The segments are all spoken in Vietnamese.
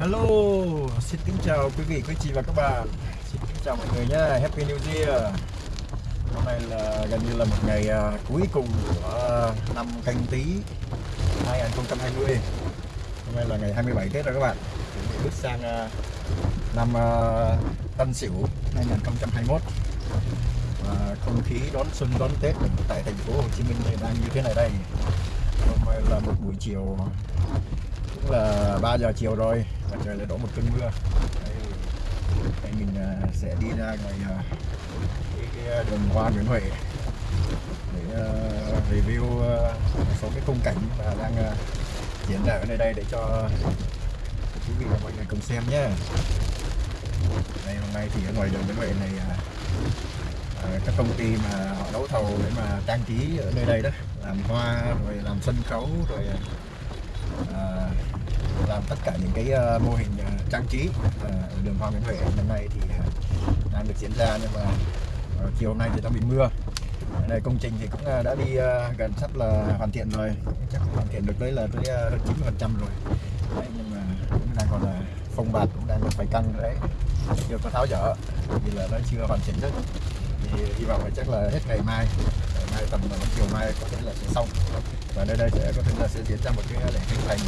Hello, xin kính chào quý vị, quý chị và các bạn. Xin kính chào mọi người nhé, Happy New Year. Hôm nay là gần như là một ngày uh, cuối cùng của năm canh tí 2020 Hôm nay là ngày 27 Tết rồi các bạn. Chuẩn bị bước sang uh, năm uh, Tân Sửu 2021 Và không khí đón xuân đón Tết tại thành phố Hồ Chí Minh thì đang như thế này đây. Hôm nay là một buổi chiều cũng là 3 giờ chiều rồi và trời lại đổ một cơn mưa. Đây, mình à, sẽ đi ra ngoài à, cái, cái à, đường hoa Nguyễn Huệ để review một số cái khung cảnh mà đang diễn ra ở nơi đây để cho quý vị và mọi người cùng xem nhé. Đây hôm nay thì ở ngoài đường Nguyễn Huệ này các công ty mà họ đấu thầu để mà trang trí ở nơi đây đó làm hoa rồi làm sân khấu rồi à, làm tất cả những cái uh, mô hình uh, trang trí uh, ở đường Hoàng Nguyễn Huệ. Năm nay thì uh, đang được diễn ra nhưng mà uh, chiều hôm nay thì đang bị mưa. Này công trình thì cũng uh, đã đi uh, gần sắp là hoàn thiện rồi. Chắc hoàn thiện được tới là tới chín 90 phần trăm rồi. Đấy, nhưng mà cũng đang còn là phong bạt cũng đang phải căng đấy. Chưa có tháo dỡ vì là nó chưa hoàn chỉnh hết. Thì hy vọng là chắc là hết ngày mai ngày mai tầm chiều mai có thể là sẽ xong. Và nơi đây sẽ có thể là sẽ diễn ra một cái lễ khánh thành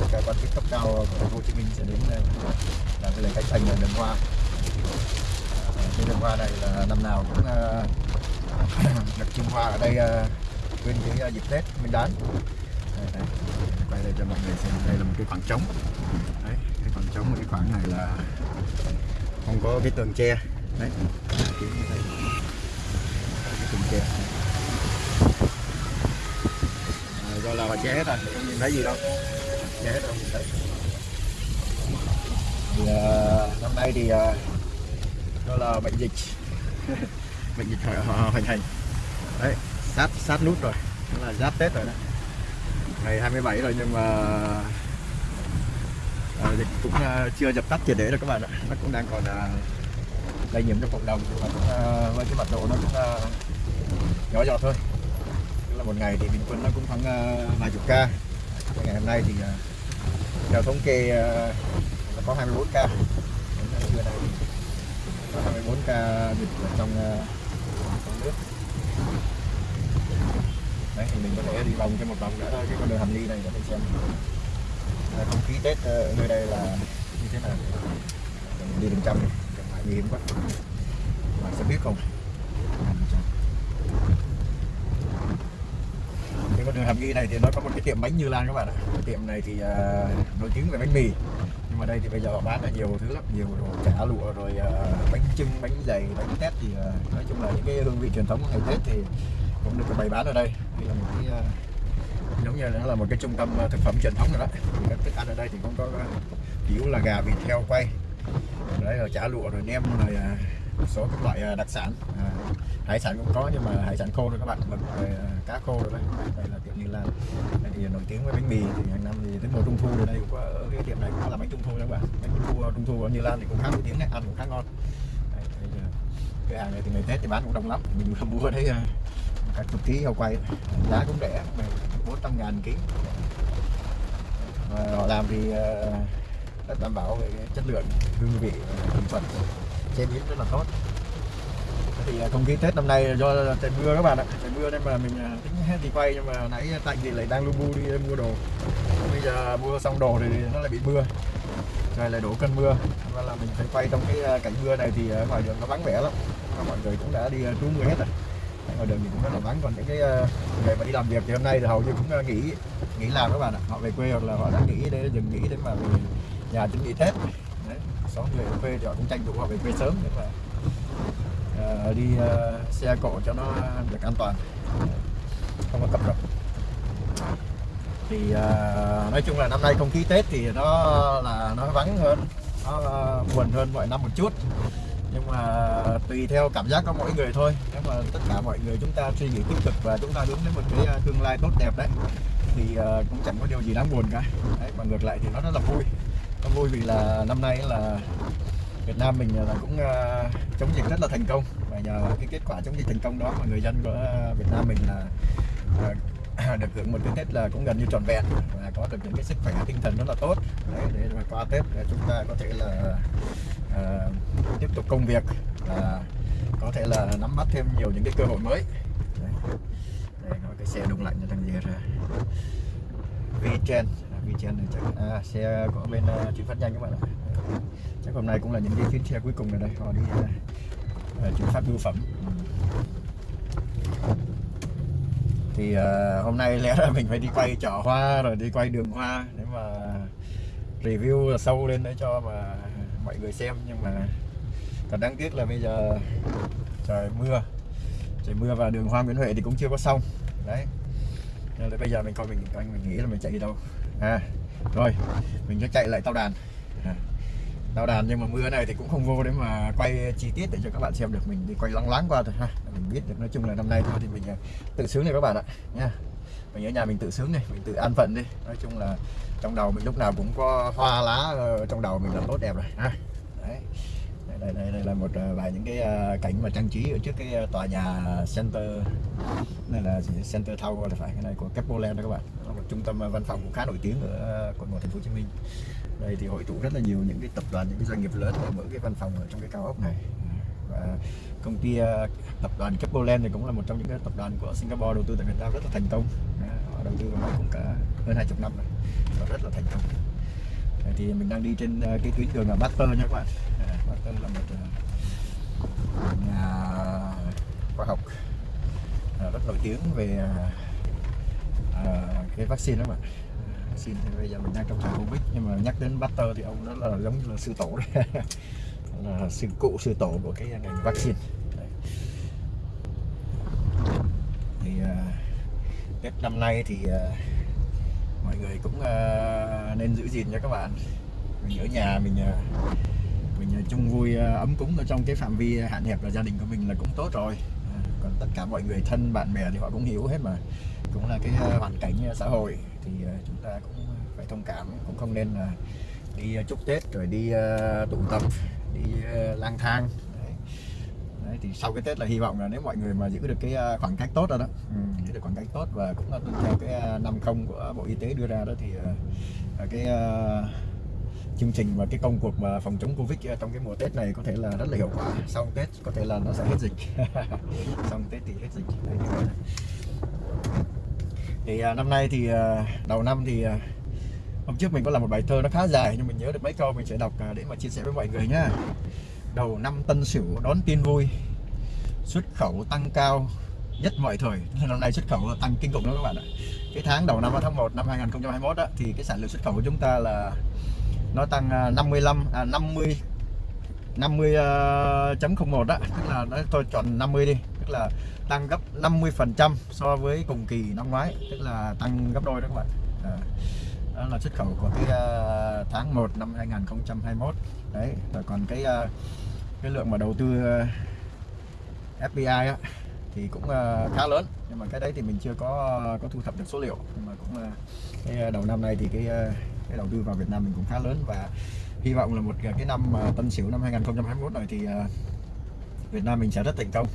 tất cả quan chức cấp cao của thành phố Hồ Chí Minh sẽ đến ờ, làm cái lễ khánh thành đường hoa. Ờ, cái đường hoa này là năm nào cũng ờ, được trưng hoa ở đây bên cái dịp Tết Nguyên đán. Đây, đây. quay đây cho mọi người xem đây là một cái khoảng trống. Đấy cái khoảng trống cái khoảng này là không có cái tường tre. Đấy cái tường tre. À, do là họ che hết rồi không nhìn thấy gì đâu thấy thì, uh, năm nay thì uh, đó là bệnh dịch. Bệnh dịch hoành hành. Đấy sát sát nút rồi. Đó là giáp tết rồi đấy. Ngày 27 rồi nhưng mà uh, dịch cũng uh, chưa dập tắt triệt để rồi các bạn ạ. Nó cũng đang còn uh, lây nhiễm trong cộng đồng. Nhưng mà cũng uh, với cái mật độ nó cũng uh, nhỏ giọt thôi. Tức là một ngày thì bình quân nó cũng khoảng uh, vài chục ca. Ngày hôm nay thì uh, theo thống kê ờ, là có 24 ca. Trưa nay có 24 ca dịch ở trong, ờ, trong nước. Đấy thì mình có thể đi vòng cho một vòng nữa thôi cái con đường hầm ly này để mình xem. À, không khí tết ở nơi đây là như thế nào? Đi đường trăm đi nguy hiểm quá. Mà sẽ biết không? Con đường hàm nghi này thì nó có một cái tiệm bánh Như Lan các bạn ạ. Cái tiệm này thì uh, nổi tiếng về bánh mì. Nhưng mà đây thì bây giờ họ bán là nhiều thứ lắm nhiều đồ chả lụa rồi uh, bánh trưng bánh dày bánh tét thì uh, nói chung là những cái hương vị truyền thống của ngày Tết thì cũng được bày bán ở đây. Đây là một cái uh, giống như nó là một cái trung tâm thực phẩm truyền thống rồi đó. Thì các thức ăn ở đây thì cũng có kiểu là gà vịt heo quay. Đấy rồi chả lụa rồi nem rồi uh, một số các loại à, đặc sản. À, hải sản cũng có nhưng mà hải sản khô rồi các bạn. Mực cá khô rồi đấy. Đây là tiệm như là đây thì nổi tiếng với bánh mì thì hàng năm thì tới mùa trung thu ở đây cũng có ở cái tiệm này cũng có làm bánh trung thu các bạn. Bánh trung thu à, trung thu ở như lan thì cũng khá nổi tiếng đấy ăn cũng khá ngon. Đấy, đây, cái hàng này thì ngày tết thì bán cũng đông lắm. Mình mua thấy cả chục ký heo quay. Giá cũng rẻ bốn trăm ngàn ký. Và họ làm thì rất đảm bảo về chất lượng hương vị thành phần chế biến rất là tốt. Thì à, không khí Tết năm nay do trời mưa các bạn ạ. Trời mưa nên mà mình à, tính hết đi quay, nhưng mà nãy Tạnh thì lại đang lu bu đi mua đồ. Bây giờ mua xong đồ thì nó lại bị mưa. Trời lại đổ cơn mưa. Và là mình phải quay trong cái à, cảnh mưa này thì ngoài đường nó vắng vẻ lắm. Và mọi người cũng đã đi trú mưa hết rồi. Ngoài đường thì cũng rất là vắng, còn những cái người mà đi làm việc thì hôm nay thì hầu như cũng nghỉ nghỉ làm các bạn ạ. Họ về quê hoặc là họ đã nghỉ để, dừng nghỉ để mà về nhà chuẩn bị Tết xóm về người quê thì họ cũng tranh thủ họ về quê sớm để mà uh, đi uh, xe cộ cho nó được an toàn. Không có cập rập. Thì uh, nói chung là năm nay không khí Tết thì nó là nó vắng hơn nó uh, buồn hơn mọi năm một chút. Nhưng mà tùy theo cảm giác của mỗi người thôi. Nếu mà tất cả mọi người chúng ta suy nghĩ tích cực và chúng ta hướng đến một cái tương lai tốt đẹp đấy thì uh, cũng chẳng có điều gì đáng buồn cả. Đấy, mà ngược lại thì nó rất là vui vui vì là năm nay là Việt Nam mình là cũng uh, chống dịch rất là thành công. Và nhờ cái kết quả chống dịch thành công đó mà người dân của Việt Nam mình là uh, được hưởng một cái Tết là cũng gần như trọn vẹn và có được những cái sức khỏe tinh thần rất là tốt. Đấy, để mà qua Tết chúng ta có thể là uh, tiếp tục công việc và có thể là nắm bắt thêm nhiều những cái cơ hội mới. Đấy. đây cái xe đông lạnh cho thằng gì ra. VTen trên này chắc à, xe của bên uh, chuyển phát nhanh các bạn ạ. Chắc hôm nay cũng là những cái chuyến xe cuối cùng ở đây họ đi uh, chuyển phát bưu phẩm. Thì uh, hôm nay lẽ ra mình phải đi quay chợ hoa rồi đi quay đường hoa để mà review sâu lên để cho mà mọi người xem. Nhưng mà thật đáng tiếc là bây giờ trời mưa. Trời mưa và đường hoa Nguyễn Huệ thì cũng chưa có xong. Đấy. Nên là bây giờ mình coi mình anh mình nghĩ là mình chạy đi đâu à rồi mình sẽ chạy lại tàu đàn. À, tàu đàn nhưng mà mưa này thì cũng không vô để mà quay chi tiết để cho các bạn xem được. Mình đi quay lắng láng qua thôi ha mình biết được. Nói chung là năm nay thôi thì mình à, tự sướng này các bạn ạ nha. Mình ở nhà mình tự sướng này mình tự an phận đi. Nói chung là trong đầu mình lúc nào cũng có hoa lá trong đầu mình là tốt đẹp rồi ha. Đấy. Đây, đây, đây là một à, vài những cái à, cảnh mà trang trí ở trước cái tòa nhà center này là center tower là phải cái này của Capoland đó các bạn trung tâm ờ, văn phòng cũng khá nổi tiếng ở ờ, quận một, thành phố Hồ Chí Minh. Đây thì hội tụ rất là nhiều những cái tập đoàn, những cái doanh nghiệp lớn ở mở cái văn phòng ở trong cái cao ốc này. Và công ty ờ, tập đoàn Capoland thì cũng là một trong những cái tập đoàn của Singapore đầu tư tại Việt Nam rất là thành công. Họ đầu tư vào đây cũng cả hơn 20 năm rồi, và rất là thành công. Thì mình đang đi trên cái tuyến đường là Master nha các bạn. Master là một nhà khoa học rất nổi tiếng về uh, cái vaccine đó bạn ờ, vaccine thì bây giờ mình đang trong thời Covid nhưng mà nhắc đến baxter thì ông đó là giống như là sư tổ đấy là sư cụ sư tổ của cái ngành vaccine. Đấy. thì uh, Tết năm nay thì uh, mọi người cũng uh, nên giữ gìn nha các bạn. Mình ở nhà mình uh, mình uh, chung vui uh, ấm cúng ở trong cái phạm vi hạn hẹp là gia đình của mình là cũng tốt rồi. Còn tất cả mọi người thân bạn bè thì họ cũng hiểu hết mà cũng là cái ờ, hoàn cảnh ờ, xã hội thì ờ, chúng ta cũng phải thông cảm cũng không nên là đi chúc Tết rồi đi tụ tập đi lang thang. Đấy. Đấy, thì sau cái Tết là hy vọng là nếu mọi người mà giữ được cái khoảng cách tốt rồi đó ừ, giữ được khoảng cách tốt và cũng là tuân theo cái năm không của Bộ Y tế đưa ra đó thì cái chương trình và cái công cuộc mà phòng chống Covid trong cái mùa Tết này có thể là rất là hiệu quả. Sau Tết có thể là nó sẽ hết dịch. Sau Tết thì hết dịch. Đấy, thì à, năm nay thì à, đầu năm thì à, hôm trước mình có làm một bài thơ nó khá dài nhưng mình nhớ được mấy câu mình sẽ đọc à, để mà chia sẻ với mọi người nhá. Đầu năm tân sửu đón tin vui xuất khẩu tăng cao nhất mọi thời. Năm nay xuất khẩu tăng kinh khủng đó các bạn ạ. Cái tháng đầu năm tháng 1 năm 2021 đó, thì cái sản lượng xuất khẩu của chúng ta là nó tăng 55 à, 50 50.01 đó tức là nó tôi chọn 50 đi tức là tăng gấp 50 phần trăm so với cùng kỳ năm ngoái tức là tăng gấp đôi đó các bạn. À đó là xuất khẩu của cái uh, tháng 1 năm 2021 đấy rồi còn cái uh, cái lượng mà đầu tư uh, FPI á, thì cũng uh, khá lớn. Nhưng mà cái đấy thì mình chưa có có thu thập được số liệu. Nhưng mà cũng uh, cái đầu năm nay thì cái uh, cái đầu tư vào Việt Nam mình cũng khá lớn. Và hy vọng là một cái năm uh, Tân Sửu năm 2021 này thì uh, Việt Nam mình sẽ rất thành công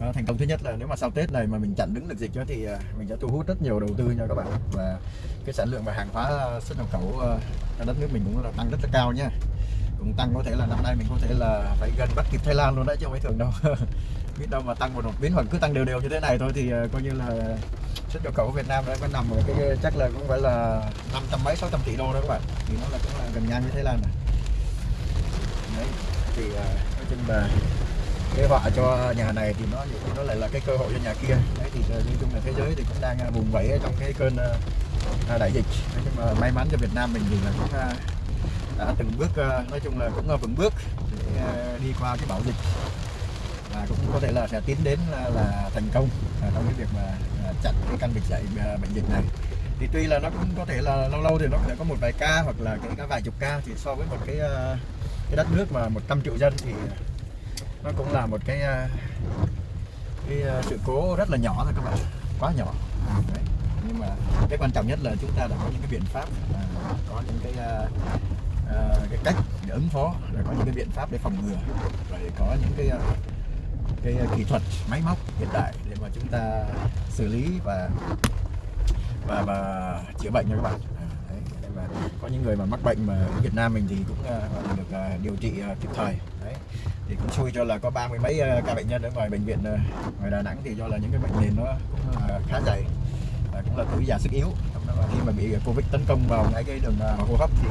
đó, thành công thứ nhất là nếu mà sau Tết này mà mình chặn đứng được dịch đó thì ờ, mình sẽ thu hút rất nhiều đầu tư nha các bạn. Và cái sản lượng và hàng hóa ờ, xuất nhập khẩu ở đất nước mình cũng là tăng rất là cao nhá cũng tăng có thể là năm nay mình có thể là phải gần bắt kịp Thái Lan luôn đấy chứ không phải thường đâu. Biết đâu mà tăng một đột biến hoặc cứ tăng đều đều như thế này thôi thì coi như là xuất nhập khẩu của Việt Nam đã có nằm ở cái chắc là cũng phải là năm trăm mấy sáu trăm tỷ đô đó các bạn. Thì nó là cũng là gần ngang với Thái Lan này đấy thì nói chung là cái họa cho nhà này thì nó nó lại là cái cơ hội cho nhà kia. Đấy thì ờ, nói chung là thế giới thì cũng đang ờ, vùng vẫy trong cái cơn ờ, đại dịch. Nhưng mà may mắn cho Việt Nam mình thì là cũng đã từng bước nói chung là cũng vững bước để đi qua cái bão dịch. Và cũng có thể là sẽ tiến đến là, là thành công trong cái việc mà chặn cái căn bệnh dạy bệnh dịch này. Thì tuy là nó cũng có thể là lâu lâu thì nó sẽ có một vài ca hoặc là cái, cái vài chục ca thì so với một cái cái đất nước mà 100 triệu dân thì nó cũng là một cái à, cái à, sự cố rất là nhỏ thôi các bạn. Quá nhỏ. À, đấy. nhưng mà cái quan trọng nhất là chúng ta đã có những cái biện pháp có những cái cái cách để ứng phó rồi có những cái biện pháp để phòng ngừa rồi có những cái cái kỹ thuật máy móc hiện đại để mà chúng ta xử lý và và và chữa bệnh nha các bạn. Đấy, mà có những người mà mắc bệnh mà ở Việt Nam mình thì cũng uh, được uh, điều trị uh, kịp thời thì cũng xui cho là có ba mươi mấy ờ, ca bệnh nhân ở ngoài bệnh viện ờ, ngoài Đà Nẵng thì do là những cái bệnh nền nó cũng ờ, khá dày và cũng là tuổi già sức yếu. Và khi mà bị Covid tấn công vào ngay cái đường hô hấp thì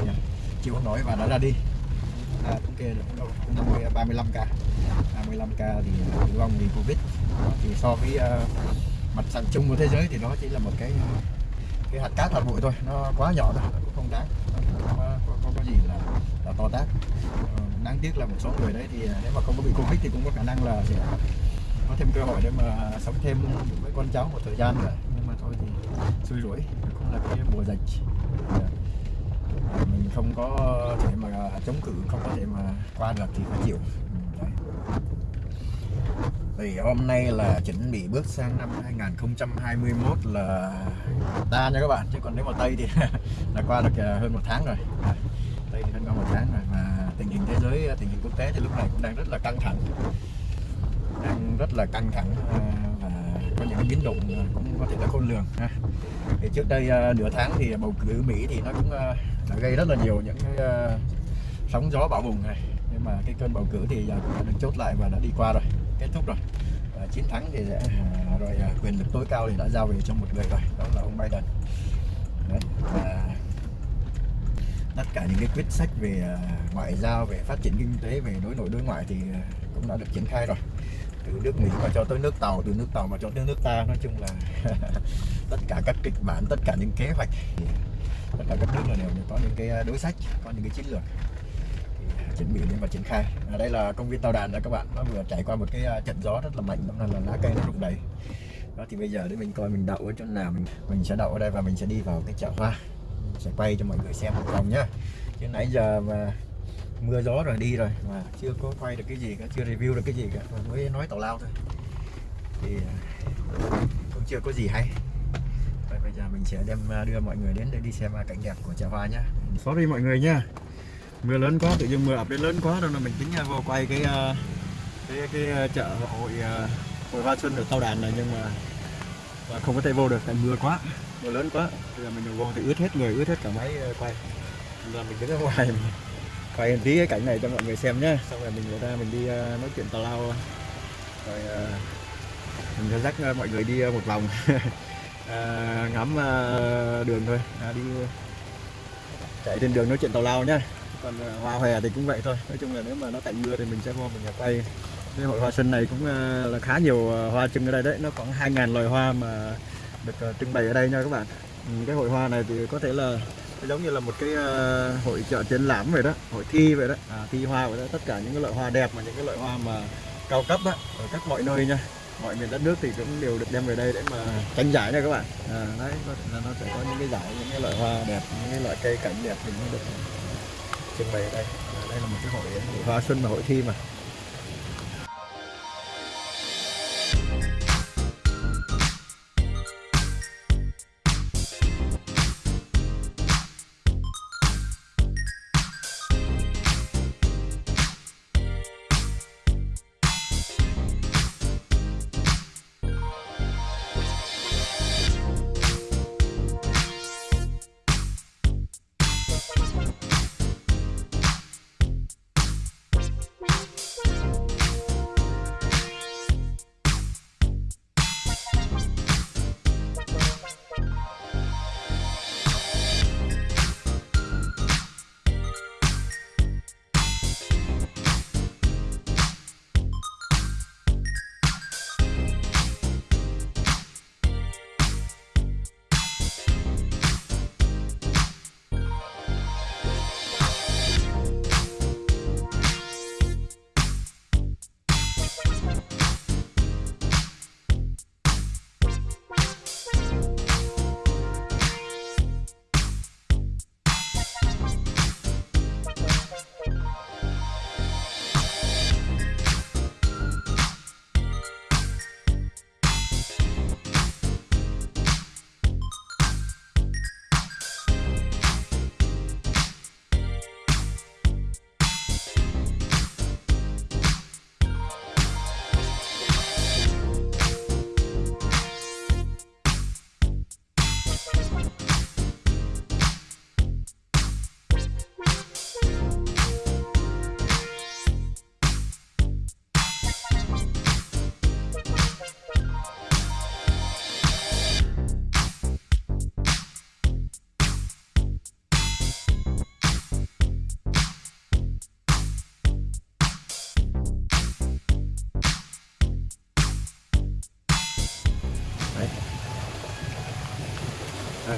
chịu không nổi và đã ra đi. À, thống kê được 50 35 ca. 35 ca thì tử vong vì Covid. Thì so với uh, mặt bằng chung của thế giới thì nó chỉ là một cái cái hạt cát hạt bụi thôi nó quá nhỏ thôi nó cũng không đáng. Nó không có, có, có, gì là, là to tát đáng tiếc là một số người đấy thì à, nếu mà không có bị covid thì cũng có khả năng là sẽ có thêm cơ hội để mà sống thêm với con cháu một thời gian nữa nhưng mà thôi thì xui rủi, cũng là cái mùa dịch. Dạ. Mình không có thể mà à, chống cự, không có thể mà qua được thì phải chịu. Đấy. Thì hôm nay là chuẩn bị bước sang năm 2021 là ta nha các bạn, chứ còn nếu mà Tây thì là qua được à, hơn một tháng rồi. Dạ. Tây thì hơn qua một tháng rồi mà thế giới ờ, tình hình quốc tế thì lúc này cũng đang rất là căng thẳng. Đang rất là căng thẳng ờ, và có những biến động ờ, cũng có thể là khôn lường thì trước đây nửa tháng thì bầu cử Mỹ thì nó cũng đã gây rất là nhiều những cái sóng gió bão bùng này. Nhưng mà cái cơn bầu cử thì cũng đã được chốt lại và đã đi qua rồi kết thúc rồi. Và chiến thắng thì sẽ rồi quyền lực tối cao thì đã giao về cho một người rồi đó là ông Biden. Đấy, và tất cả những cái quyết sách về ờ, ngoại giao, về phát triển kinh tế, về đối nội đối ngoại thì ờ, cũng đã được triển khai rồi. Từ nước Mỹ mà cho tới nước Tàu, từ nước Tàu mà cho tới nước ta, nói chung là tất cả các kịch bản, tất cả những kế hoạch tất cả các nước là đều có những cái ờ, đối sách, có những cái chiến lược chuẩn bị để mà triển khai. Ở đây là công viên tàu đàn đó các bạn, nó vừa trải qua một cái trận gió rất là mạnh, đó là lá cây nó rụng đầy. Đó thì bây giờ để mình coi mình đậu ở chỗ nào, mình mình sẽ đậu ở đây và mình sẽ đi vào cái chợ hoa sẽ quay cho mọi người xem một vòng nhá. Chứ nãy giờ mà mưa gió rồi đi rồi mà chưa có quay được cái gì cả, chưa review được cái gì cả, mà mới nói tào lao thôi. Thì à, cũng chưa có gì hay. Vậy bây giờ mình sẽ đem à, đưa mọi người đến để đi xem à, cảnh đẹp của chợ hoa nhá. Sorry mọi người nhá mưa lớn quá, tự nhiên mưa ập đến lớn quá rồi là mình tính vô quay cái cái cái chợ hội hội hoa xuân ở tàu đàn này, nhưng mà và không có thể vô được, tại mưa quá mưa lớn quá. Bây giờ mình vô thì ướt hết người, ướt hết cả máy ờ, quay. Giờ mình đứng ở ngoài, mình quay tí cái cảnh này cho mọi người xem nhé xong rồi mình người ta mình đi ờ, nói chuyện tào lao. Rồi ờ, mình sẽ dắt mọi người đi một vòng. Ngắm đường thôi. À, đi chạy trên đường nói chuyện tàu lao nhá. Còn hoa hòe thì cũng vậy thôi. Nói chung là nếu mà nó tạnh mưa thì mình sẽ vô mình quay. Cái hội hoa xuân này cũng là khá nhiều hoa trưng ở đây đấy. Nó khoảng 2.000 loài hoa mà được ờ, trưng bày ở đây nha các bạn. Ừ, cái hội hoa này thì có thể là giống như là một cái ờ, hội chợ triển lãm vậy đó hội thi vậy đó. À, thi hoa vậy đó tất cả những cái loại hoa đẹp mà những cái loại hoa mà cao cấp đó ở các mọi nơi nha. Mọi miền đất nước thì cũng đều được đem về đây để mà tranh giải nha các bạn. À, đấy là nó sẽ có những cái giải những cái loại hoa đẹp những cái loại cây cảnh đẹp thì nó được trưng bày ở đây. À, đây là một cái hội hoa xuân và hội thi mà.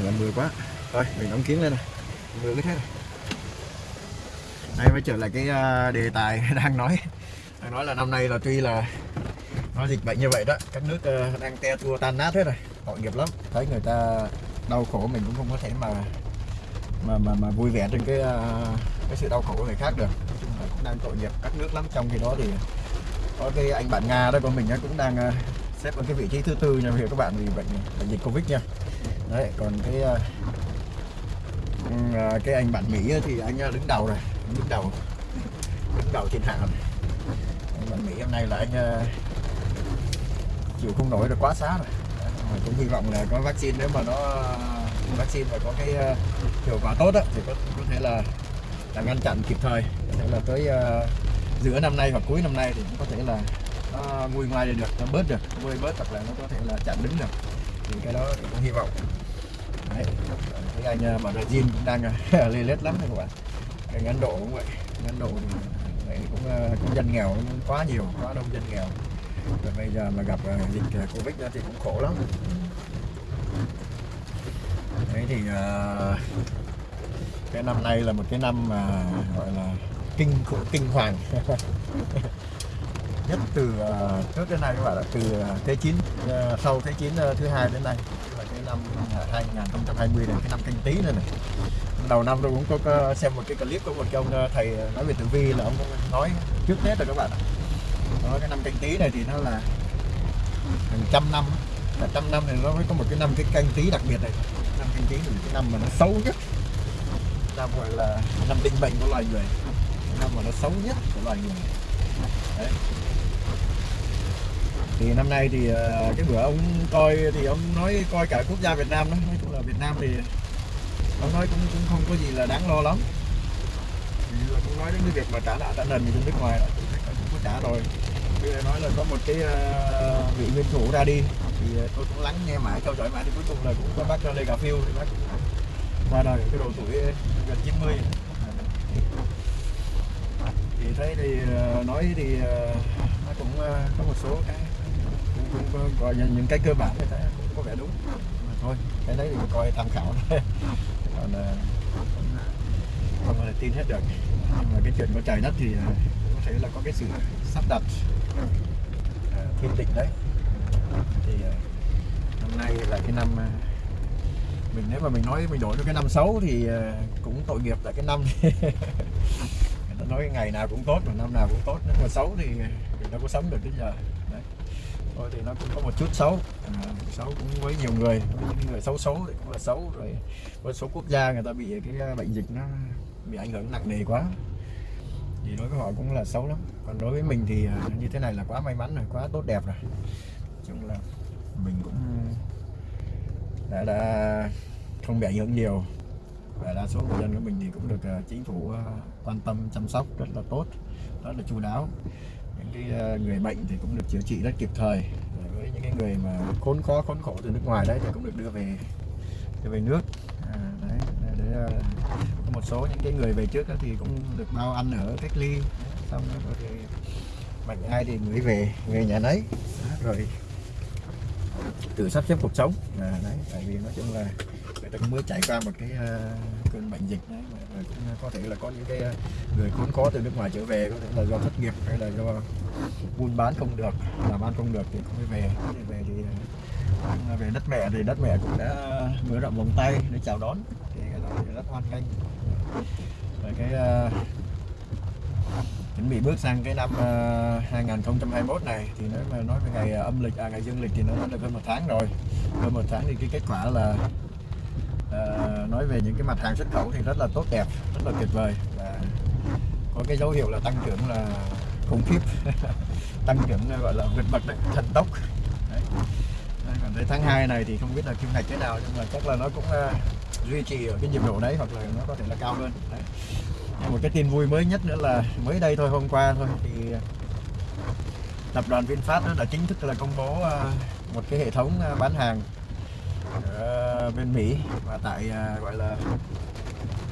Là mưa quá. Thôi mình đóng kiến lên này. Mưa cứ thế này. Đây mới trở lại cái à, đề tài đang nói. Đang nói là năm nay là tuy là nó dịch bệnh như vậy đó các nước à, đang te tua tan nát hết rồi tội nghiệp lắm. Thấy người ta đau khổ mình cũng không có thể mà mà mà, mà vui vẻ trên cái à, cái sự đau khổ của người khác được. Nói chung là cũng đang tội nghiệp các nước lắm. Trong khi đó thì có cái anh bạn Nga đó của mình cũng đang xếp ở cái vị trí thứ tư nha hiểu các bạn vì bệnh, bệnh dịch Covid nha đấy còn cái uh, cái anh bạn Mỹ thì anh ờ, đứng đầu rồi đứng đầu đứng đầu trên hạng rồi anh bạn Mỹ hôm nay là anh uh, chịu không nổi rồi quá xá rồi. Mà cũng hy vọng là có vaccine nếu mà nó vaccine và có cái uh, hiệu quả tốt đó, thì có, có thể là là ngăn chặn kịp thời. Có thể là tới uh, giữa năm nay hoặc cuối năm nay thì cũng có thể là nó nguôi ngoai được nó bớt được nguôi bớt hoặc là nó có thể là chặn đứng được. Thì cái đó thì cũng hy vọng. Đấy. cái anh mà Brazil cũng đang à, lê lết lắm đấy các bạn. Anh Ấn Độ cũng vậy Anh Ấn Độ thì vậy cũng à, cũng dân nghèo cũng quá nhiều quá đông dân nghèo. Và bây giờ mà gặp à, dịch Covid thì cũng khổ lắm. Đấy thì cái năm nay là một cái năm mà gọi là kinh khủng kinh hoàng. Nhất từ uh, trước đến nay các bạn ạ từ thế chiến uh, sau thế chiến uh, thứ hai đến nay năm à, 2020 này cái năm canh tí này này. Đầu năm tôi cũng có, có xem một cái clip của một cái ông à, thầy à, nói về tử vi là ông cũng nói trước tết rồi các bạn nói cái năm canh tí này thì nó là hàng trăm năm là trăm năm thì nó mới có một cái năm cái canh tí đặc biệt này. Năm canh tí là cái năm mà nó xấu nhất. Năm gọi là năm định mệnh của loài người. Năm mà nó xấu nhất của loài người. Đấy thì năm nay thì ờ, cái bữa ông coi thì ông nói coi cả quốc gia Việt Nam đó nói chung là Việt Nam thì ông nói cũng cũng không có gì là đáng lo lắm. Thì là cũng nói đến cái việc mà trả nợ trả nần thì bên nước ngoài đó cũng có trả rồi. Bây giờ nói là có một cái uh, vị nguyên thủ ra đi thì ờ, tôi cũng lắng nghe mãi theo dõi mãi thì cuối cùng là cũng có bác Lê Cà Phiêu thì bác qua đời cái độ tuổi gần 90 thì thấy thì nói thì nó cũng có một số cái cũng, có, gọi là những cái cơ bản như thế cũng có vẻ đúng. Mà thôi cái đấy thì coi tham khảo thôi. Còn ờ, không có thể tin hết được. Nhưng mà cái chuyện của trời đất thì ờ, có thể là có cái sự sắp đặt ờ, thiên định đấy. Thì năm nay là cái năm mình nếu mà mình nói mình đổi cho cái năm xấu thì cũng tội nghiệp tại cái năm người ta nói ngày nào cũng tốt mà năm nào cũng tốt. Nếu mà xấu thì mình đâu có sống được đến giờ thôi thì nó cũng có một chút xấu. À, xấu cũng với nhiều người những người xấu xấu thì cũng là xấu rồi với số quốc gia người ta bị cái ờ, bệnh dịch nó bị ảnh hưởng nặng nề quá. Thì đối với họ cũng là xấu lắm. Còn đối với mình thì ờ, như thế này là quá may mắn rồi quá tốt đẹp rồi. Chung là mình cũng đã, đã không bị ảnh hưởng nhiều. Và đa số người dân của mình thì cũng được chính phủ quan tâm chăm sóc rất là tốt rất là chu đáo những cái ờ, người bệnh thì cũng được chữa trị rất kịp thời. Với những cái người mà khốn khó khốn khổ từ nước ngoài đấy thì cũng được đưa về đưa về nước. À, đấy để, ờ, một số những cái người về trước thì cũng được bao ăn ở cách ly. Xong rồi thì mạnh bệnh ai thì gửi về về nhà nấy. Rồi tự sắp xếp cuộc sống. À, đấy tại vì nói chung là người ta cũng mới trải qua một cái ờ, cơn bệnh dịch đấy mà, cũng có thể là có những cái ờ, người khốn khó từ nước ngoài trở về có thể là do thất nghiệp hay là do buôn bán không được làm ăn không được thì cũng phải về. Thì về thì về đất mẹ thì đất mẹ cũng đã mở rộng vòng tay để chào đón thì cái đó thì rất hoan nghênh. Và cái chuẩn bị bước sang cái năm ờ, 2021 này thì nếu mà nói về ngày âm lịch à ngày dương lịch thì nó đã được hơn một tháng rồi. Hơn một tháng thì cái kết quả là Ờ, nói về những cái mặt hàng xuất khẩu thì rất là tốt đẹp rất là tuyệt vời. Và có cái dấu hiệu là tăng trưởng là khủng khiếp. Tăng trưởng gọi là vượt bậc đấy, thần tốc. Đấy. Đấy, còn tới tháng 2 này thì không biết là kim ngạch thế nào nhưng mà chắc là nó cũng uh, duy trì ở cái nhịp độ đấy hoặc là nó có thể là cao hơn. Đấy. Một cái tin vui mới nhất nữa là mới đây thôi hôm qua thôi thì tập đoàn VinFast đã chính thức là công bố ờ, một cái hệ thống bán hàng bên Mỹ và tại uh, gọi là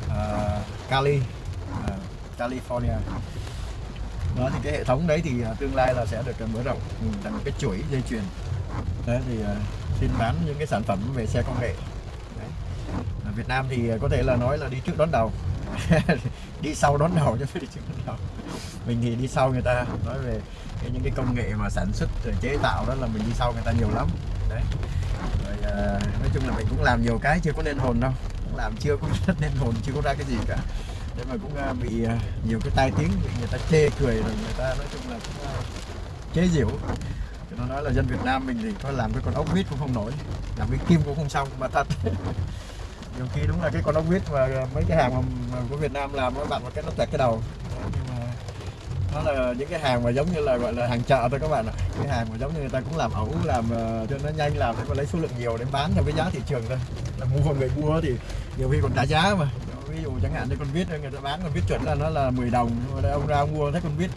uh, Cali uh, California. Đó thì cái hệ thống đấy thì uh, tương lai là sẽ được mở rộng ừ, thành một cái chuỗi dây chuyền. Đấy thì uh, xin bán những cái sản phẩm về xe công nghệ. Đấy. Việt Nam thì có thể là nói là đi trước đón đầu. Đi sau đón đầu chứ phải đi trước đón đầu. Mình thì đi sau người ta. Nói về cái, những cái công nghệ mà sản xuất chế tạo đó là mình đi sau người ta nhiều lắm. Đấy à, nói chung là mình cũng làm nhiều cái chưa có nên hồn đâu. Cũng làm chưa có rất nên hồn chưa có ra cái gì cả. Thế mà cũng à, bị à, nhiều cái tai tiếng bị người ta chê cười rồi người ta nói chung là cũng à, chế giễu. Nó nói là dân Việt Nam mình thì có làm cái con ốc vít cũng không nổi làm cái kim cũng không xong mà thật. Nhiều khi đúng là cái con ốc vít mà mấy cái hàng mà, mà của Việt Nam làm các bạn một cái nó tẹt cái đầu nó là những cái hàng mà giống như là gọi là hàng chợ thôi các bạn ạ. Cái hàng mà giống như người ta cũng làm ẩu làm ờ, cho nó nhanh làm để mà lấy số lượng nhiều để bán theo cái giá thị trường thôi. Là mua người mua thì nhiều khi còn trả giá mà. Ví dụ chẳng hạn như con vít người ta bán con vít chuẩn là nó là 10 đồng ông ra ông mua thấy con vít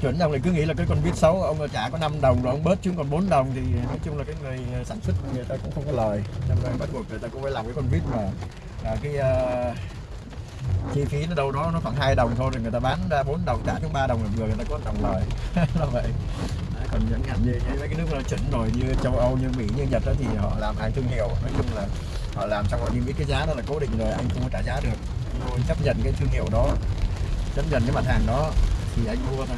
chuẩn ông lại cứ nghĩ là cái con vít xấu ông trả có 5 đồng rồi ông bớt xuống còn 4 đồng thì nói chung là cái người ờ, sản xuất người ta cũng không có lời. Cho nên bắt buộc người ta cũng phải làm cái con vít mà. À, cái uh, chi phí nó đâu đó nó khoảng 2 đồng thôi rồi người ta bán ra 4 đồng trả chúng 3 đồng là vừa người ta có đồng lời. Là vậy. Đấy, còn những ngành như mấy cái nước nó chuẩn rồi như châu Âu như Mỹ như Nhật đó thì họ làm hàng thương hiệu. Nói chung là họ làm xong họ niêm yết cái giá đó là cố định rồi anh không có trả giá được. Tôi chấp nhận cái thương hiệu đó. Chấp nhận cái mặt hàng đó thì anh mua thôi.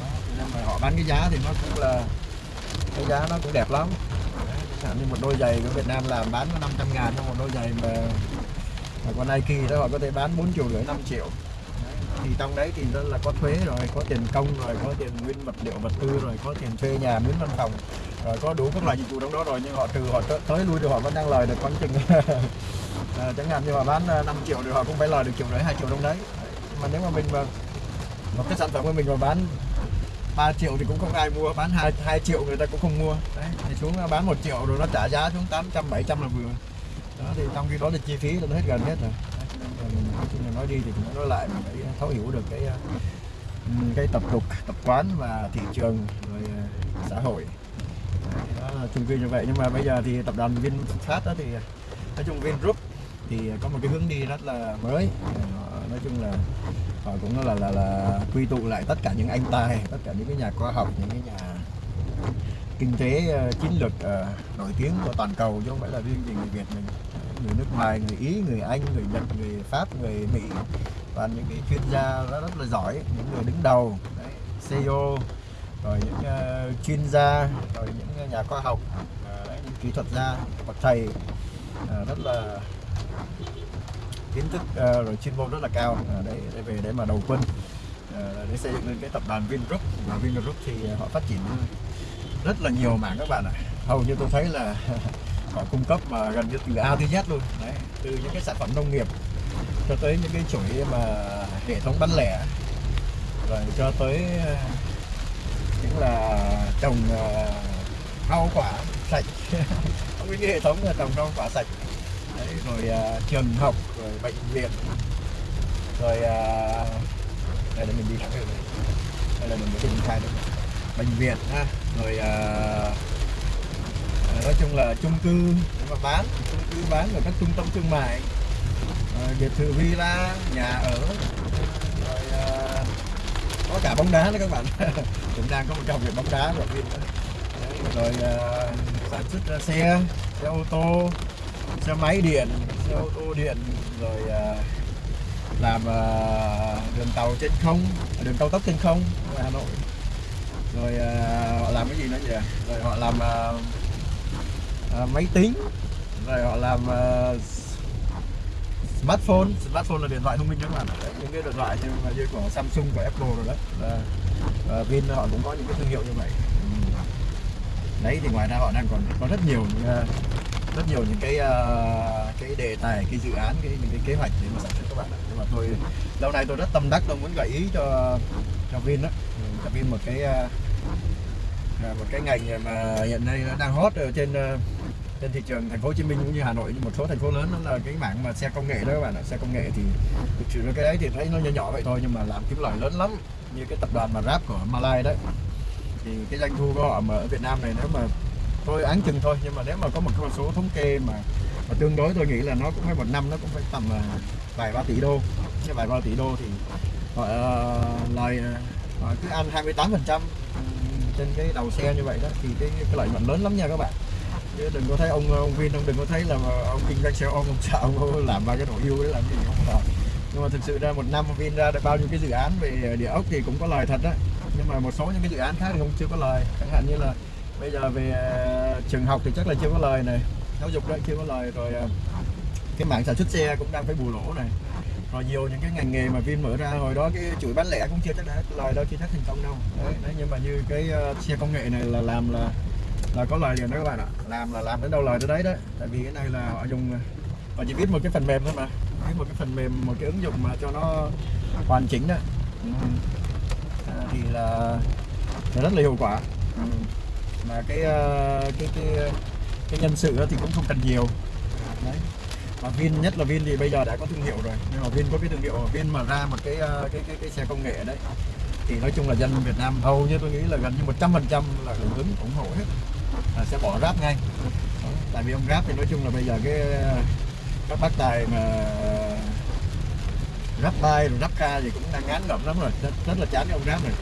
Đó. nhưng mà họ bán cái giá thì nó cũng là cái giá nó cũng đẹp lắm. Chẳng như một đôi giày của Việt Nam làm bán có 500 ngàn trong một đôi giày mà và con Nike đó họ có thể bán 4 triệu rưỡi 5 triệu. Thì trong đấy thì đó là có thuế rồi có tiền công rồi có tiền nguyên vật liệu vật tư rồi có tiền thuê nhà miếng văn phòng rồi có đủ các loại dịch vụ trong đó rồi. Nhưng họ trừ họ tới lui thì họ vẫn đang lời được khoảng chừng. À, chẳng hạn như họ bán ờ, 5 triệu thì họ cũng phải lời được triệu rưỡi hai triệu trong đấy. Mà nếu mà mình mà một cái sản phẩm của mình mà bán 3 triệu thì cũng không ai mua bán 2, 2 triệu người ta cũng không mua. Đấy thì xuống ờ, bán 1 triệu rồi nó trả giá xuống 800 700 là vừa đó thì trong khi đó là chi phí là nó hết gần hết rồi. Nói nói đi thì cũng nói lại để thấu hiểu được cái cái tập tục tập quán và thị trường rồi ờ, xã hội. Đó là chung cư như vậy. Nhưng mà bây giờ thì tập đoàn VinFast đó thì nói chung Vingroup thì có một cái hướng đi rất là mới. Nói chung là họ cũng là là là quy tụ lại tất cả những anh tài tất cả những cái nhà khoa học những cái nhà kinh tế uh, chiến lược uh, nổi tiếng của toàn cầu chứ không phải là riêng gì người Việt mình người nước ngoài người Ý người Anh người Nhật người Pháp người Mỹ và những cái chuyên gia rất, rất là giỏi những người đứng đầu đấy, CEO rồi những uh, chuyên gia rồi những nhà khoa học uh, đấy, những kỹ thuật gia bậc thầy uh, rất là kiến thức uh, rồi chuyên môn rất là cao uh, để, để về để mà đầu quân uh, để xây dựng lên cái tập đoàn Vingroup. Và Vingroup thì họ phát triển rất là nhiều mảng các bạn ạ. Hầu như tôi thấy là họ cung cấp mà gần như từ A tới Z luôn. Đấy từ những cái sản phẩm nông nghiệp cho tới những cái chuỗi mà hệ thống bán lẻ rồi cho tới ờ, những là trồng ờ, rau quả sạch. Không cái hệ thống là trồng rau quả sạch. Đấy, rồi ờ, trường học rồi bệnh viện rồi đây là mình đi thẳng đây. Là mình mới triển khai được bệnh viện ha rồi à, nói chung là chung cư để mà bán chung cư bán ở các trung tâm thương mại. À, biệt thự villa nhà ở. Rồi à, có cả bóng đá nữa các bạn. Cũng đang có một trong việc bóng đá rồi, rồi à, sản xuất xe xe ô tô xe máy điện xe ô tô điện rồi à, làm à, đường tàu trên không đường cao tốc trên không ở Hà Nội. Rồi uh, họ làm cái gì nữa nhỉ? Rồi họ làm uh, uh, máy tính. Rồi họ làm uh, smartphone. Smartphone là điện thoại thông minh các bạn đấy, những cái điện thoại như, như của Samsung của Apple rồi đấy. Uh, Vin họ cũng có những cái thương hiệu như vậy. Đấy thì ngoài ra họ đang còn có rất nhiều uh, rất nhiều những cái uh, cái đề tài cái dự án cái những cái kế hoạch để mà sản xuất các bạn nhưng mà tôi lâu nay tôi rất tâm đắc tôi muốn gợi ý cho cho Vin đó cho Vin một cái uh, một cái ngành mà hiện nay nó đang hot ở trên uh, trên thị trường thành phố Hồ Chí Minh cũng như Hà Nội như một số thành phố lớn đó là cái mảng mà xe công nghệ đó các bạn ạ. Xe công nghệ thì thực sự cái đấy thì thấy nó nhỏ nhỏ vậy thôi nhưng mà làm kiếm lời lớn lắm. Như cái tập đoàn mà Grab của malaysia đấy. Thì cái doanh thu của họ mà ở Việt Nam này nếu mà tôi án chừng thôi nhưng mà nếu mà có một con số thống kê mà, mà tương đối tôi nghĩ là nó cũng phải một năm nó cũng phải tầm là vài ba tỷ đô. Cái vài ba tỷ đô thì họ uh, lời ờ, họ cứ ăn 28 phần trăm trên cái đầu xe như vậy đó thì cái, cái lợi nhuận lớn lắm nha các bạn chứ đừng có thấy ông ông Vin ông đừng có thấy là ông kinh doanh xe ôm ông sợ ông làm ba cái đồ yêu đấy làm gì không phải nhưng mà thực sự ra một năm Vin ra được bao nhiêu cái dự án về địa ốc thì cũng có lời thật đấy nhưng mà một số những cái dự án khác thì không chưa có lời. Chẳng hạn như là bây giờ về ờ, trường học thì chắc là chưa có lời này. Giáo dục đấy chưa có lời rồi ờ, cái mảng sản xuất xe cũng đang phải bù lỗ này. Rồi nhiều những cái ngành nghề mà Vin mở ra hồi đó cái chuỗi bán lẻ cũng chưa chắc đã lời đâu chưa chắc thành công đâu. Đấy, đấy nhưng mà như cái uh, xe công nghệ này là làm là là có lời liền đó các bạn ạ? Làm là làm đến đâu lời tới đấy đấy. Tại vì cái này là họ dùng họ chỉ viết một cái phần mềm thôi mà. Viết một cái phần mềm một cái ứng dụng mà cho nó hoàn chỉnh đó. Ừ. à, thì là, là rất là hiệu quả. Ừ. mà cái, uh, cái cái cái nhân sự thì cũng không cần nhiều. Đấy. Mà Vin nhất là Vin thì bây giờ đã có thương hiệu rồi. Nhưng mà Vin có cái thương hiệu Vin mà ra một cái ờ, cái cái, cái xe công nghệ đấy thì nói chung là dân Việt Nam hầu như tôi nghĩ là gần như 100% là hưởng ứng ủng hộ hết là sẽ bỏ ráp ngay. Tại vì ông ráp thì nói chung là bây giờ cái ờ, các bác tài mà ờ, ráp bay rồi ráp ca gì cũng đang ngán ngẩm lắm rồi. Rất, rất là chán cái ông ráp này.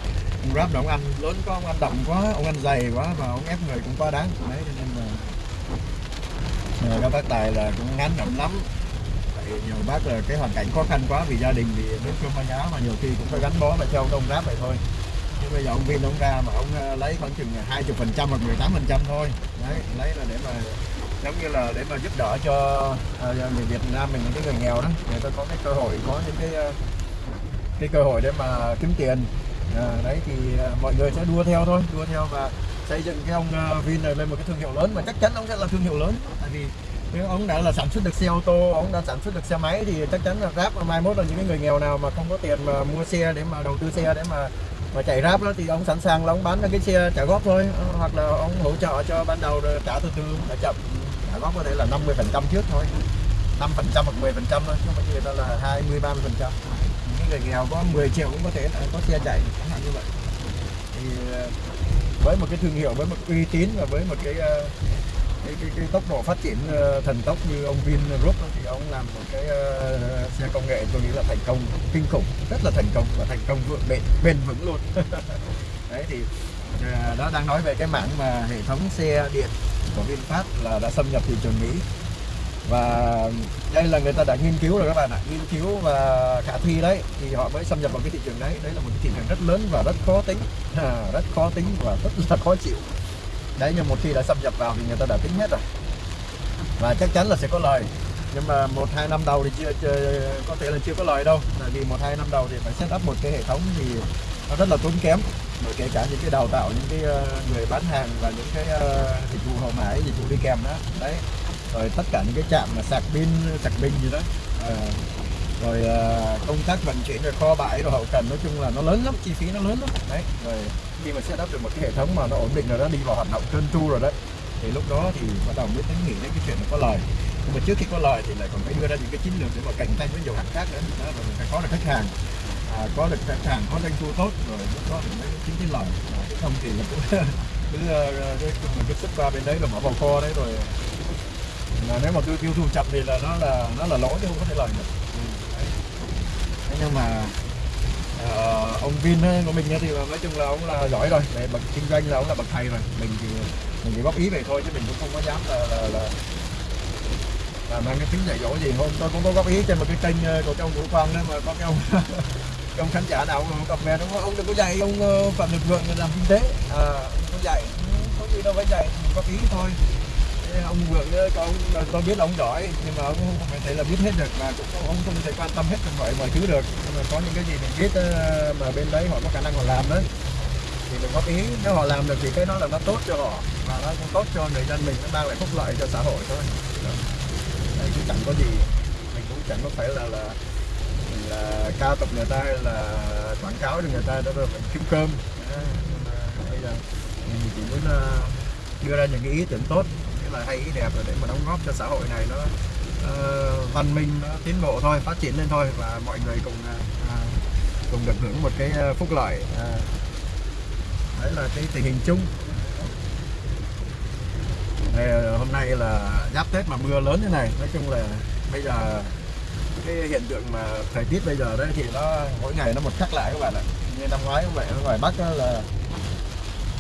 Ông ráp là ông ăn lớn có ông ăn đậm quá ông ăn dày quá và ông ép người cũng quá đáng. Đấy nên là ờ, các bác tài là cũng ngán ngẩm lắm. Tại nhiều bác là cái hoàn cảnh khó khăn quá vì gia đình thì đến cơm ăn áo mà nhiều khi cũng phải gắn bó và theo ông ráp vậy thôi bây giờ ông viên ông ra mà ông ờ, lấy khoảng chừng 20 phần trăm hoặc 18 phần trăm thôi. Đấy lấy là để mà giống như là để mà giúp đỡ cho à, người Việt Nam mình những cái người nghèo đó. Người ta có cái cơ hội có những cái ờ, cái cơ hội để mà kiếm tiền. À, đấy thì mọi người sẽ đua theo thôi đua theo và xây dựng cái ông Vin này lên một cái thương hiệu lớn mà chắc chắn ông sẽ là thương hiệu lớn. Tại vì nếu ông đã là sản xuất được xe ô tô ông đã sản xuất được xe máy thì chắc chắn là ráp mai mốt là những cái người nghèo nào mà không có tiền mà mua xe để mà đầu tư xe để mà mà chạy ráp đó thì ông sẵn sàng là ông bán cái xe trả góp thôi. Ờ, hoặc là ông hỗ trợ cho ban đầu rồi trả từ từ trả chậm. Trả góp có thể là 50 phần trăm trước thôi. 5 phần trăm hoặc 10 phần trăm thôi, chứ không phải người ta là 20 30 phần trăm. Những người nghèo có 10 triệu cũng có thể là có xe chạy, chẳng hạn như vậy. Thì ờ, với một cái thương hiệu, với một uy tín và với một cái ờ, cái, cái, cái tốc độ phát triển ờ, thần tốc như ông Vin Group thì ông làm một cái uh, xe công nghệ tôi nghĩ là thành công kinh khủng rất là thành công và thành công vượt bền bền vững luôn. Đấy thì uh, đó đang nói về cái mảng mà hệ thống xe điện của VinFast là đã xâm nhập thị trường Mỹ. Và đây là người ta đã nghiên cứu rồi các bạn ạ nghiên cứu và khả thi đấy thì họ mới xâm nhập vào cái thị trường đấy. Đấy là một cái thị trường rất lớn và rất khó tính à, rất khó tính và rất là khó chịu đấy nhưng một khi đã xâm nhập vào thì người ta đã tính hết rồi. Và chắc chắn là sẽ có lời. Nhưng mà một hai năm đầu thì chưa, chưa có thể là chưa có lời đâu. Tại vì một hai năm đầu thì phải set up một cái hệ thống thì nó rất là tốn kém. Bởi kể cả những cái đào tạo những cái ờ, người bán hàng và những cái ờ, dịch vụ hậu mãi dịch vụ đi kèm đó. Đấy. Rồi tất cả những cái trạm mà sạc pin sạc pin gì đó. À, rồi công tác vận chuyển rồi kho bãi rồi hậu cần nói chung là nó lớn lắm chi phí nó lớn lắm. Đấy rồi khi mà sẽ đáp được một cái hệ thống mà nó ổn định rồi đó đi vào hoạt động trơn tru rồi đấy thì lúc đó thì bắt đầu mới tính nghĩ đến cái chuyện là có lời. Nhưng mà trước khi có lời thì lại còn phải đưa ra những cái chiến lược để mà cạnh tranh với nhiều hãng khác nữa. Đó là mình phải có được khách hàng à, có được khách hàng có doanh thu tốt rồi lúc đó mình mới chính cái lời. À, không thì là cứ cứ mình cứ xuất qua bên đấy là mở vào kho đấy rồi. Mà nếu mà tiêu tiêu thụ chậm thì là nó là nó là lỗi chứ không có thể lời được. Ừ, Thế nhưng mà uh, ông Vin của mình thì nói chung là ông là giỏi rồi. Về bậc kinh doanh là ông là bậc thầy rồi. Mình thì mình chỉ góp ý vậy thôi chứ mình cũng không có dám là là, là là mang cái tính dạy dỗ gì. Hôm tôi cũng có góp ý trên một cái kênh ờ, của cái ông Vũ Quang đó mà có cái ông ông khán giả nào cũng comment không? Ông đừng có dạy ông ờ, phạm lực vượng làm kinh tế. À, không có dạy. Có gì đâu phải dạy góp ý thôi ông vượng có con, tôi biết ông giỏi nhưng mà ông không phải thể là biết hết được và cũng ông không thể quan tâm hết mọi mọi thứ được. Nhưng mà có những cái gì mình biết ờ, mà bên đấy họ có khả năng họ làm đấy thì mình góp ý. Nếu họ làm được thì cái đó là nó tốt cho họ và nó cũng tốt cho người dân mình nó mang lại phúc lợi cho xã hội thôi. Đấy, cũng chẳng có gì mình cũng chẳng có phải là là là cao tập người ta hay là quảng cáo cho người ta đó rồi mình kiếm cơm. Bây giờ mình chỉ muốn ờ, đưa ra những cái ý tưởng tốt là hay ý đẹp rồi để mà đóng góp cho xã hội này nó uh, văn minh nó tiến bộ thôi phát triển lên thôi và mọi người cùng uh, cùng được hưởng một cái ờ, phúc lợi uh, đấy là cái tình hình chung. Đây, ờ, hôm nay là giáp tết mà mưa lớn thế này nói chung là bây giờ cái hiện tượng mà thời tiết bây giờ đấy thì nó mỗi ngày nó một khác lại các bạn ạ. Như năm ngoái cũng vậy ở ngoài bắc là